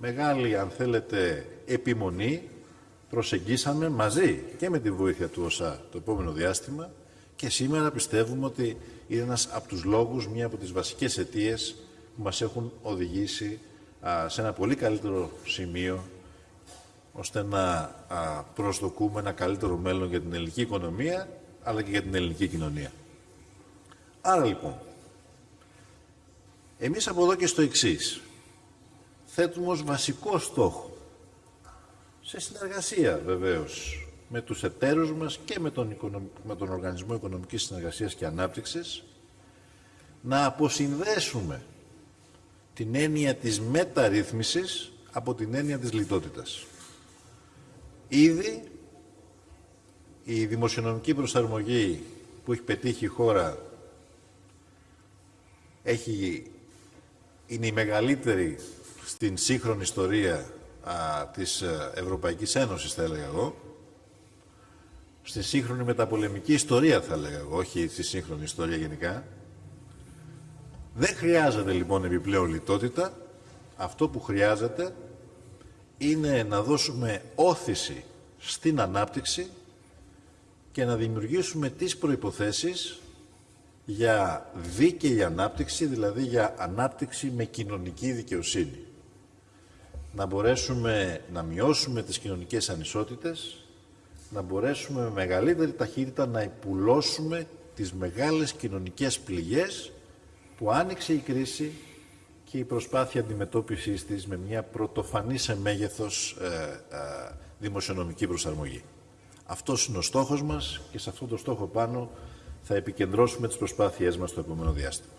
μεγάλη, αν θέλετε, επιμονή προσεγγίσαμε μαζί και με τη βοήθεια του ΩΣΑ το επόμενο διάστημα και σήμερα πιστεύουμε ότι είναι ένας από τους λόγους, μία από τις βασικές αιτίες που μας έχουν οδηγήσει α, σε ένα πολύ καλύτερο σημείο ώστε να α, προσδοκούμε ένα καλύτερο μέλλον για την ελληνική οικονομία αλλά και για την ελληνική κοινωνία. Άρα λοιπόν, εμείς από εδώ και στο εξής θέτουμε ως βασικό στόχο σε συνεργασία βεβαίως με τους εταίρους μας και με τον, οικονομ- με τον Οργανισμό Οικονομικής Συνεργασίας και Ανάπτυξης να αποσυνδέσουμε την έννοια της μεταρρύθμισης από την έννοια της λιτότητας. Ήδη η δημοσιονομική προσαρμογή που έχει πετύχει η χώρα έχει, είναι η μεγαλύτερη στην σύγχρονη ιστορία α, της ε, Ευρωπαϊκής Ένωσης, θα έλεγα εγώ. Στη σύγχρονη μεταπολεμική ιστορία, θα έλεγα εγώ, όχι στη σύγχρονη ιστορία γενικά. Δεν χρειάζεται λοιπόν επιπλέον λιτότητα. Αυτό που χρειάζεται είναι να δώσουμε όθηση στην ανάπτυξη και να δημιουργήσουμε τις προϋποθέσεις για δίκαιη ανάπτυξη, δηλαδή για ανάπτυξη με κοινωνική δικαιοσύνη. Να μπορέσουμε να μειώσουμε τις κοινωνικές ανισότητες, να μπορέσουμε με μεγαλύτερη ταχύτητα να υπουλώσουμε τις μεγάλες κοινωνικές πληγές που άνοιξε η κρίση και η προσπάθεια αντιμετώπισης της με μια πρωτοφανή σε μέγεθος ε, ε, δημοσιονομική προσαρμογή. Αυτός είναι ο στόχος μας και σε αυτό το στόχο πάνω θα επικεντρώσουμε τις προσπάθειές μας στο επόμενο διάστημα.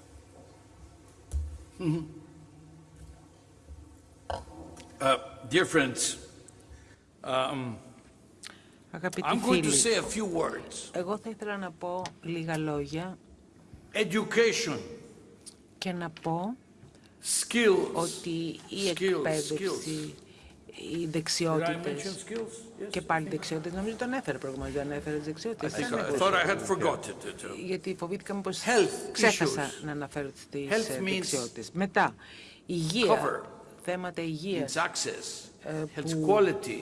Uh, dear friends, um, Αγαπητοί I'm going to φίλοι, say a few words. εγώ θα ήθελα να πω λίγα λόγια education, Και να πω skills. ότι η Skills, εκπαίδευση, οι Did I δεξιότητες mention skills? Yes. και πάλι δεξιότητες, νομίζω τον έφερε προηγουμένως, δεν έφερε τις I, δεξιότητες. think Δεν I έχω- thought I had forgotten it. uh, γιατί φοβήθηκα πως Health ξέχασα issues. να αναφέρω τις Health ε, means δεξιότητες. Μετά, υγεία, cover. θέματα υγείας, Its access, Ε, its που- quality.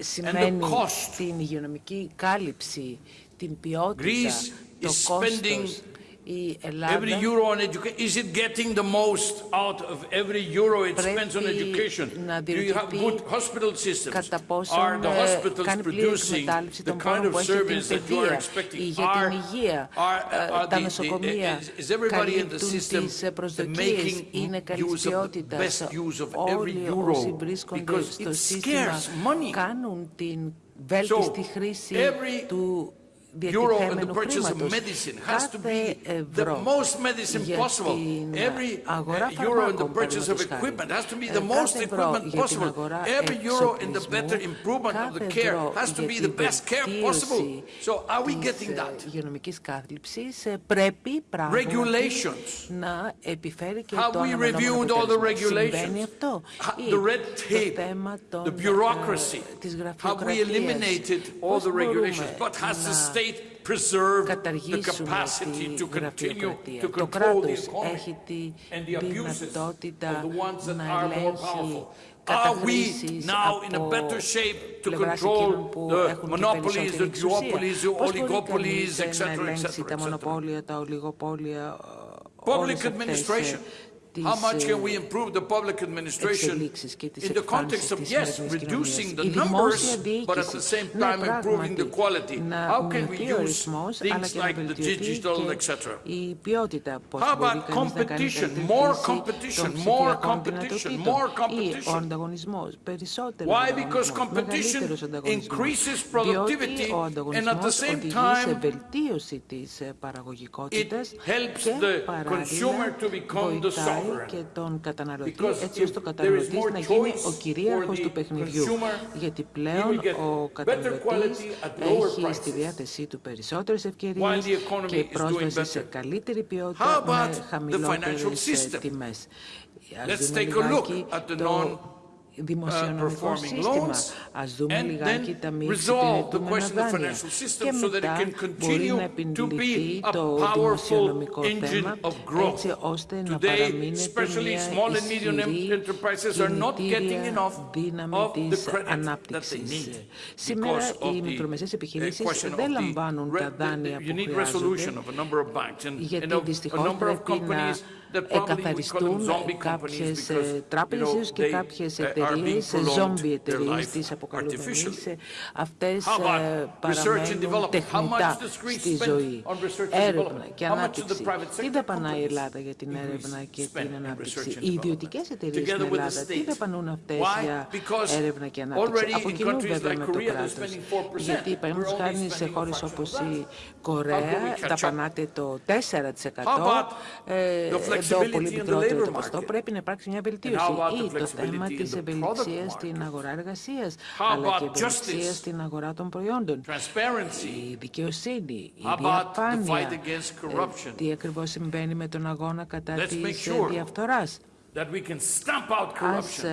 σημαίνει cost. την υγειονομική κάλυψη, την ποιότητα, Greece το is κόστος. Spending Η Ελλάδα Every euro on education, is it getting the most out of every euro it spends on Πρέπει education? να Do you have διορθωθεί good hospital systems? κατά Are πόσον the ε, hospitals κάνει πλήρη producing εκμετάλλευση the των kind πόρων of που έχει την service that you are παιδεία expecting? ή για την Are- υγεία. are- Ε, are Τα the- the- νοσοκομεία is- is everybody in the καλύπτουν system τις προσδοκίες, making είναι καλής use of the ποιότητας. best use of every Όλοι euro? όσοι βρίσκονται Because στο it σύστημα scarce money. κάνουν την βέλτιστη So, χρήση every του euro in the διατηθέμενου purchase of χρήματος. medicine has to Κάθε be the ευρώ most medicine για possible. την Every αγορά uh, euro in the φαρμάκων, purchase of παραδείγματος χάρη. equipment has to be Ε, the most κάθε ευρώ equipment για την possible. αγορά Every euro in the εξοπλισμού, better improvement of the κάθε care ευρώ has to για be την the best care possible. βελτίωση So are we της, getting ε, that? υγειονομικής κάθλιψης ε, πρέπει πράγματι Regulations. να επιφέρει και Have το we αναμενόμενο reviewed all the αποτέλεσμα. regulations? Συμβαίνει αυτό. Ha- Ή the red το tape, θέμα των, the bureaucracy. ε, της Have we γραφειοκρατίας. eliminated all Πώς the μπορούμε regulations? But has the να state καταργήσουμε capacity τη to continue γραφειοκρατία. to Το control the κράτος economy έχει τη and the abuses δυνατότητα of the ones that να are more ελέγχει powerful? Are we καταχρήσεις now in a από better shape to πλευράς control εκείνων που the έχουν και monopolies, περισσότερη the εξουσία. duopolies, the Πώς μπορεί oligopolies, κανείς, ε, etc., να ελέγξει etc., τα etc.? μονοπόλια, τα ολιγοπόλια, ε, Public όλες αυτές, ε, administration. τις, How much can ε, we improve the public administration εξελίξεις και τις in the context εκφάνσεις of, της yes, σημερινής reducing κοινωνίας. the Η δημόσια numbers, but at the διοίκηση, same ναι, time improving the πράγματι, quality? να How can we μειωθεί ο use ρυθμός, αλλά things και να like the βελτιωθεί digital, και etc.? η ποιότητα. Πώς How μπορεί about κανείς να κάνει competition? καλύτερη More χρήση competition, των more ψηφιακών competition, δυνατοτήτων. more Ή ο competition. ανταγωνισμός, περισσότερο Why? ανταγωνισμός, Because competition μεγαλύτερος ανταγωνισμός. increases Διότι productivity ο and at the ανταγωνισμός same οδηγεί time σε βελτίωση της ε, παραγωγικότητας it helps και the παράλληλα consumer to become the βοηθάει sovereign. και τον καταναλωτή Because έτσι ώστε if ο there is καταναλωτής more να γίνει choice ο κυρίαρχος for του the παιχνιδιού. consumer, Γιατί he πλέον will get ο better καταναλωτής quality at lower έχει στη prices. διάθεσή του περισσότερες While ευκαιρίες the economy και is doing πρόσβαση σε better. καλύτερη How ποιότητα about με the financial χαμηλότερες ε, system? τιμές. Ας Let's δούμε take a look λιγάκι at the το non- δημοσιονομικό σύστημα. Α δούμε λιγάκι τα μη συγκεκριμένα δάνεια. Και μετά μπορεί να επιληθεί το δημοσιονομικό θέμα, έτσι ώστε να παραμείνεται μια ισχυρή κινητήρια δύναμη της ανάπτυξης. Σήμερα οι μικρομεσαίες επιχειρήσεις δεν λαμβάνουν τα δάνεια που χρειάζονται, γιατί δυστυχώς πρέπει να εκαθαριστούν κάποιες ε, τράπεζες και κάποιες εταιρείες σε ζόμπι εταιρείες, ε, ε, ε, τι αποκαλούμε σε αυτές παραμένουν τεχνητά στη ζωή. Έρευνα και ανάπτυξη. Τι δαπανά η Ελλάδα για την έρευνα και την ανάπτυξη; Οι ιδιωτικές εταιρείες στην Ελλάδα, τι δαπανούν αυτές για έρευνα και ανάπτυξη; Από κοινού βέβαια με το κράτος. Γιατί, παραδείγματο χάρη σε χώρες όπως η Κορέα, δαπανάτε το 4% εντό πολύ μικρότερο το ποστό. Πρέπει να υπάρξει μια βελτίωση ή το θέμα της εμπελτίωση της the ευελιξίας product στην market? αγορά εργασίας, How αλλά και about ευελιξία justice? στην αγορά των προϊόντων. Transparency. Η δικαιοσύνη, η How about the fight διαφάνεια, against ε, corruption? τι ακριβώς συμβαίνει με τον αγώνα κατά Let's της make ε, sure διαφθοράς. that we can stamp out Ας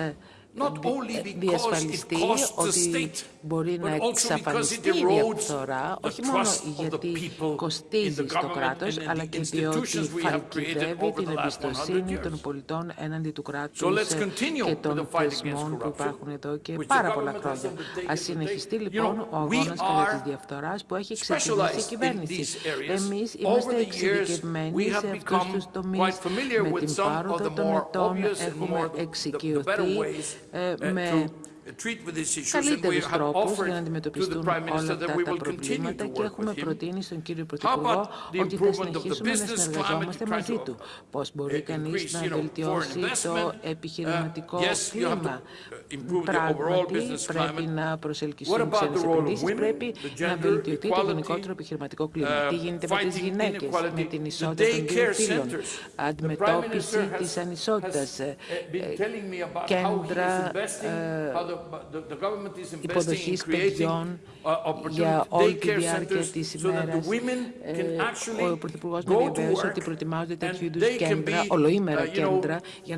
ε, ε, διασφαλιστεί ότι μπορεί να εξαφανιστεί η διαφθορά, όχι μόνο γιατί κοστίζει στο κράτος, αλλά και διότι φαντρικεύει την εμπιστοσύνη των πολιτών έναντι του κράτους και των θεσμών που υπάρχουν εδώ και πάρα πολλά χρόνια. Α συνεχιστεί λοιπόν ο αγώνας κατά της διαφθοράς που έχει ξεκινήσει η κυβέρνηση. Εμείς είμαστε εξειδικευμένοι σε αυτούς τους τομείς. Με την πάροδο των ετών έχουμε εξοικειωθεί. Eh, eh, mas ε, uh, με to treat with these issues and we καλύτερους have τρόπους offered για να to the αντιμετωπιστούν Prime όλα Minister that αυτά we τα will continue προβλήματα to και work έχουμε with him. προτείνει στον κύριο How Πρωθυπουργό about the ότι θα improvement of the συνεχίσουμε να business climate συνεργαζόμαστε to try μαζί to, του. uh, Πώς μπορεί κανείς increase, να you know, βελτιώσει foreign το investment; επιχειρηματικό Uh, yes, you have to, κλίμα. uh, improve the overall Πράγματι business πρέπει climate. να What προσελκυστούν about ξένες the role of επενδύσεις, women, πρέπει the να gender βελτιωθεί το equality, γενικότερο επιχειρηματικό κλίμα. uh, Τι γίνεται με τις fighting γυναίκες, inequality, με την the ισότητα των δύο daycare φύλων, centers. The Prime αντιμετώπιση Minister has- της ανισότητας, has, ε, uh, been telling me about how he is κέντρα Υποδοχής παιδιών για όλη τη διάρκεια της ημέρας. Ε, ο Πρωθυπουργός μου διαβέβαιω ότι προετοιμάζονται τέτοιου είδους κέντρα, ολοήμερα κέντρα για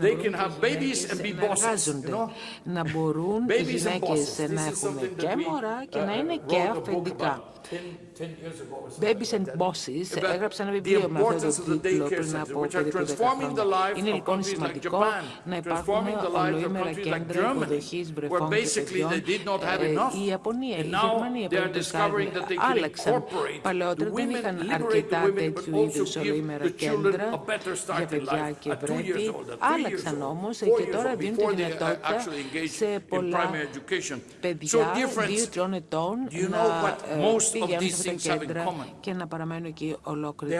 να μπορούν οι γυναίκες να έχουν και μωρά και να είναι και αφεντικά. about 10, 10 years ago or something Babies like and that. Bosses About έγραψε ένα the βιβλίο με αυτό importance το of the τίτλο daycare πριν centers, από which are περίπου 10 transforming the χρόνια. lives Είναι of λοιπόν countries like σημαντικό Japan, να υπάρχουν transforming the lives of ολοήμερα countries like κέντρα Germany, υποδοχής where βρεφών και basically παιδιών. they did not have Ε, enough. Η Ιαπωνία, η And now Γερμανία, they are παραδείγματος discovering χάρη, that they can άλλαξαν. incorporate Παλαιότερα the δεν women, είχαν liberate the αρκετά women, but τέτοιου also είδους give ολοήμερα the children κέντρα a better start για in παιδιά life και at two years βρέφη. old, at three years Άλλαξαν old, όμως four και years τώρα old, δίνουν τη before they uh, δυνατότητα actually engage σε in πολλά primary education. So παιδιά difference, δύο-τριών ετών do you να και να παραμένουν εκεί ολόκληρη.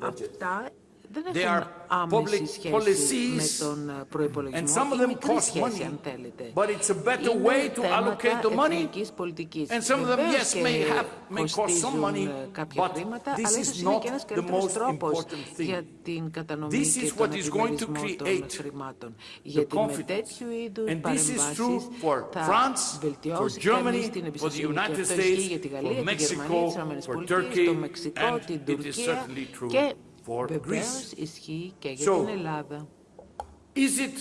Αυτά δεν They έχουν are public άμεση σχέση policies, με τον ε, And προϋπολογισμό some of ή them μικρή cost σχέση, money, αν θέλετε. but it's a better Είναι way to θέματα allocate the money. εθνικής πολιτικής. And some of them, Βεβαίως yes, και may have, may cost some κοστίζουν, money, ε, κάποια but χρήματα, this αλλά is ίσως είναι not και ένας the καλύτερος most τρόπος important thing. για την κατανομή This και is τον what is going to επιμερισμό των create χρημάτων. Γιατί με confidence. τέτοιου είδους And this is παρεμβάσεις true for θα France, for βελτιώσει Germany, κανείς την for the εμπιστοσύνη. Και United αυτό ισχύει States, για τη for Γαλλία, τη Mexico, Γερμανία, τις for ΗΠΑ, Turkey, το Μεξικό, and την it is Τουρκία certainly true και for βεβαίως Greece. ισχύει και για So, την Ελλάδα. Is it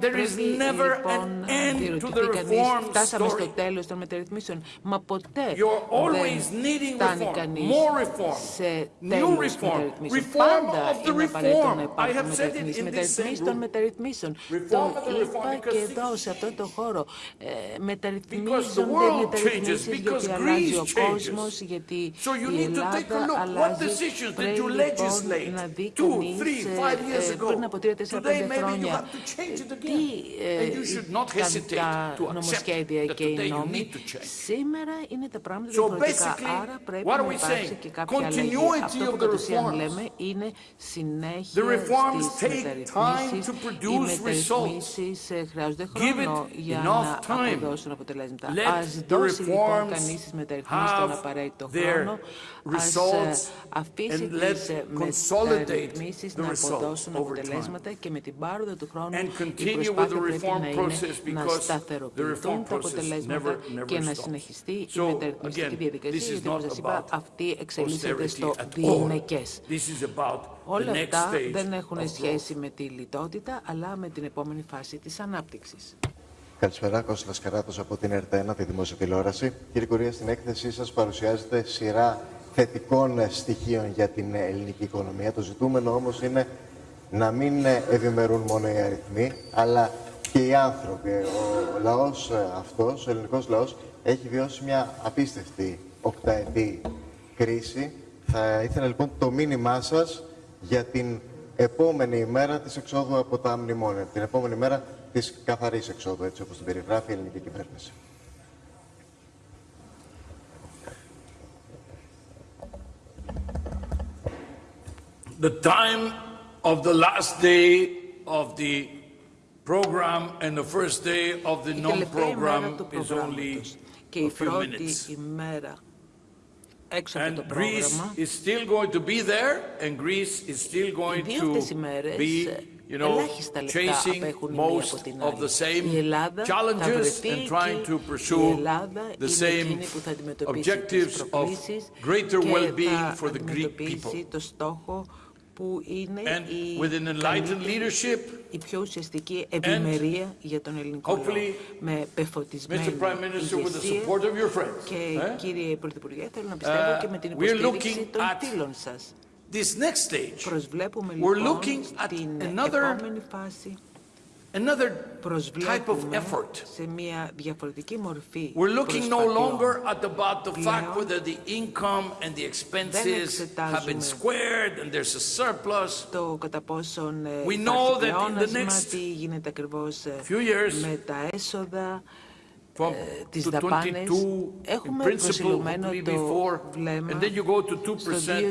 Πρέπει never λοιπόν an να end to διερωτηθεί the κανείς, reform φτάσαμε στο story. τέλος των μεταρρυθμίσεων. Μα ποτέ You're always δεν needing φτάνει reform, κανείς more reform, σε new τέλος reform, μεταρρυθμίσεων. reform Πάντα of the είναι απαραίτητο reform. να I υπάρχουν have said it μεταρρυθμίσεις. in this Μεταρρυθμίσεις same των room. μεταρρυθμίσεων. Reform Το of the reform, είπα και because εδώ, things- σε αυτό το χώρο. Ε, Because the μεταρρυθμίζονται world μεταρρυθμίσεις changes, because γιατί αλλάζει ο Greece changes. κόσμος, γιατί So you η need to take a Ελλάδα look. What αλλάζει. decisions did Πρέπει you λοιπόν legislate να δει two, κανείς three, ε, five years ε, ago? πριν από τρία, τέσσερα, Today πέντε maybe you χρόνια have to change it again. τι ε, And you should not ήταν hesitate τα to accept νομοσχέδια that και οι today you νόμοι. need to change. Σήμερα είναι τα πράγματα So διαφορετικά, basically, άρα πρέπει what are να we υπάρξει saying? και κάποια αλλαγή. Continuity Αυτό of που the κατ' ουσίαν reforms. λέμε είναι συνέχεια The reforms στις take time μεταρρυθμίσεις. to Οι produce μεταρρυθμίσεις ε, χρειάζονται Give χρόνο it για enough να time. αποδώσουν αποτελέσματα. Let Ας the δώσει λοιπόν reforms κανείς στις μεταρρυθμίσεις τον have απαραίτητο their χρόνο. Ας ε, results αφήσει and let τις ε, consolidate μεταρρυθμίσεις the να results αποδώσουν over αποτελέσματα και με την πάροδο του χρόνου And η continue with προσπάθεια the πρέπει reform να process είναι να because the σταθεροποιηθούν reform τα process αποτελέσματα never, never και να stops. συνεχιστεί η So, μεταρρυθμιστική again, διαδικασία, this is γιατί όπως not σας είπα about αυτή εξελίσσεται austerity στο at all. διηνεκές. This is about the Όλα next αυτά stage δεν έχουν of growth. σχέση με τη λιτότητα, αλλά με την επόμενη φάση της ανάπτυξης. Καλησπέρα, Κώστας Καράτος από την ΕΡΤ1, τη Δημόσια Τηλεόραση. Κύριε Κουρία, στην έκθεσή σας παρουσιάζετε σειρά θετικών ε, στοιχείων για την ε, ελληνική οικονομία. Το ζητούμενο όμως είναι να μην ε, ευημερούν μόνο οι αριθμοί, αλλά και οι άνθρωποι. Ο λαός ε, αυτός, ο ελληνικός λαός, έχει βιώσει μια απίστευτη οκταετή κρίση. Θα ήθελα λοιπόν το μήνυμά σας για την επόμενη ημέρα της εξόδου από τα μνημόνια, την επόμενη μέρα της καθαρής εξόδου, έτσι όπως την περιγράφει η ελληνική κυβέρνηση. The time of the last day of the program and the first day of the Η τελευταία ημέρα non-program του is only προγράμματος και η a few πρώτη minutes. ημέρα έξω από And το Greece πρόγραμμα is still going to be there and Greece is still Οι going δύο to αυτές ημέρες be, ε, you know, ελάχιστα λεπτά chasing απέχουν η μία από most την of άλλη. the same η Ελλάδα θα challenges βρεθεί and trying εκεί. to η pursue Ελλάδα the είναι same εκείνη που θα αντιμετωπίσει τις objectives of προκλήσεις greater και well-being θα for the Greek αντιμετωπίσει people. Το στόχο που είναι And η, with an enlightened καλύτερη, leadership, η πιο ουσιαστική ευημερία για τον ελληνικό λαό. hopefully, Με πεφωτισμένη Mr. Prime Minister, with the ηγεσία support of your friends, και eh? κύριε Πρωθυπουργέ, θέλω να πιστεύω Uh, και με την we are υποστήριξη looking των at φίλων σας. this next stage, Προσβλέπουμε We're λοιπόν looking at στην another επόμενη φάση another type of προσβλέπουμε effort. σε μια διαφορετική μορφή We're looking no προσπαθειών. longer at about the fact Πλέον whether the income and the expenses have been εξετάζουμε squared and there's a surplus. το κατά πόσον ε, We υπάρχει know that in the πλεόνασμα, next τι γίνεται ακριβώς ε, few years, με τα έσοδα, From ε, τις to δαπάνες. 22 in Έχουμε principle, προσιλωμένο hopefully το before, βλέμμα and then you go to 2%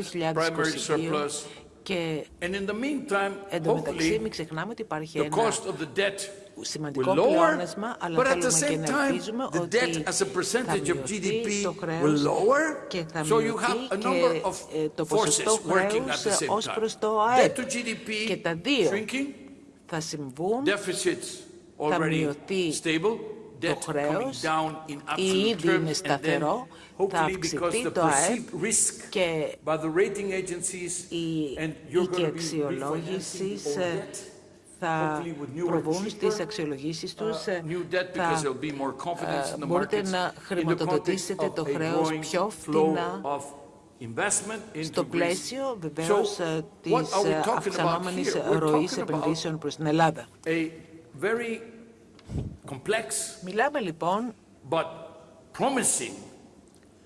στο primary 2022 surplus. Και And in the meantime, εντωμεταξύ hopefully, μην ξεχνάμε ότι υπάρχει the ένα cost of the debt σημαντικό will lower, πλεόνασμα, αλλά but at the θέλουμε και same να time, ελπίζουμε the ότι debt as a percentage θα of μειωθεί GDP το will χρέος lower, και θα so you μειωθεί have a και number of ε, το forces ποσοστό working at χρέους the same ως time. προς το Debt ΑΕΠ. to GDP Και τα δύο shrinking, θα συμβούν, Deficits θα already μειωθεί stable, το debt coming χρέος, down in ή absolute ήδη είναι terms, and then σταθερό, θα αυξηθεί το ΑΕΠ και αξιολόγηση ε, θα προβούν στις αξιολογήσεις τους. Ε, θα ε, μπορείτε να χρηματοδοτήσετε το χρέος πιο φθηνά στο πλαίσιο βεβαίως της αυξανόμενης ροής επενδύσεων προς την Ελλάδα. Μιλάμε λοιπόν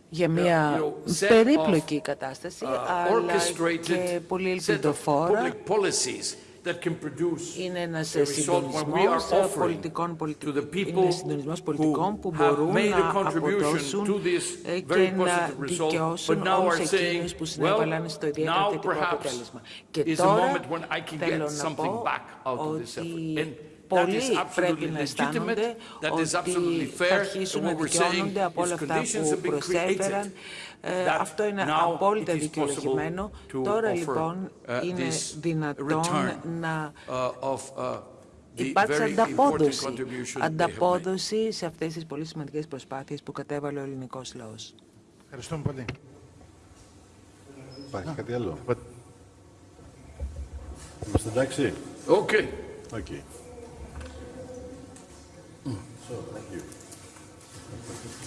για μια you know, set περίπλοκη of, κατάσταση, uh, αλλά και orchestrated πολύ set of ελπιδοφόρα. public policies that can produce Είναι ένας a result when we are συντονισμός offering πολιτικών, to the πολιτικών, people είναι συντονισμός πολιτικών που who have μπορούν made a να contribution αποδώσουν to this ε, very και να positive result, but δικαιώσουν now όλους are saying, εκείνους που well, συνέβαλαν στο ιδιαίτερα now θετικό perhaps αποτέλεσμα. Και is a τώρα moment when I can θέλω get να something πω back out of this effort. ότι And that πολλοί is πρέπει absolutely να legitimate, αισθάνονται that is ότι absolutely θα fair, αρχίσουν and να what we're saying δικαιώνονται από is όλα αυτά conditions που have been προσέφεραν. Ε, that Αυτό είναι now απόλυτα it is δικαιολογημένο. possible to Τώρα offer, λοιπόν uh, είναι this δυνατόν return, να uh, of, uh, the υπάρξει very important ανταπόδοση, contribution they have made. ανταπόδοση σε αυτές τις πολύ σημαντικές προσπάθειες που κατέβαλε ο ελληνικός λαός. Ευχαριστούμε πολύ. Υπάρχει κάτι άλλο; But- Είμαστε εντάξει; Okay. Okay. So, thank you.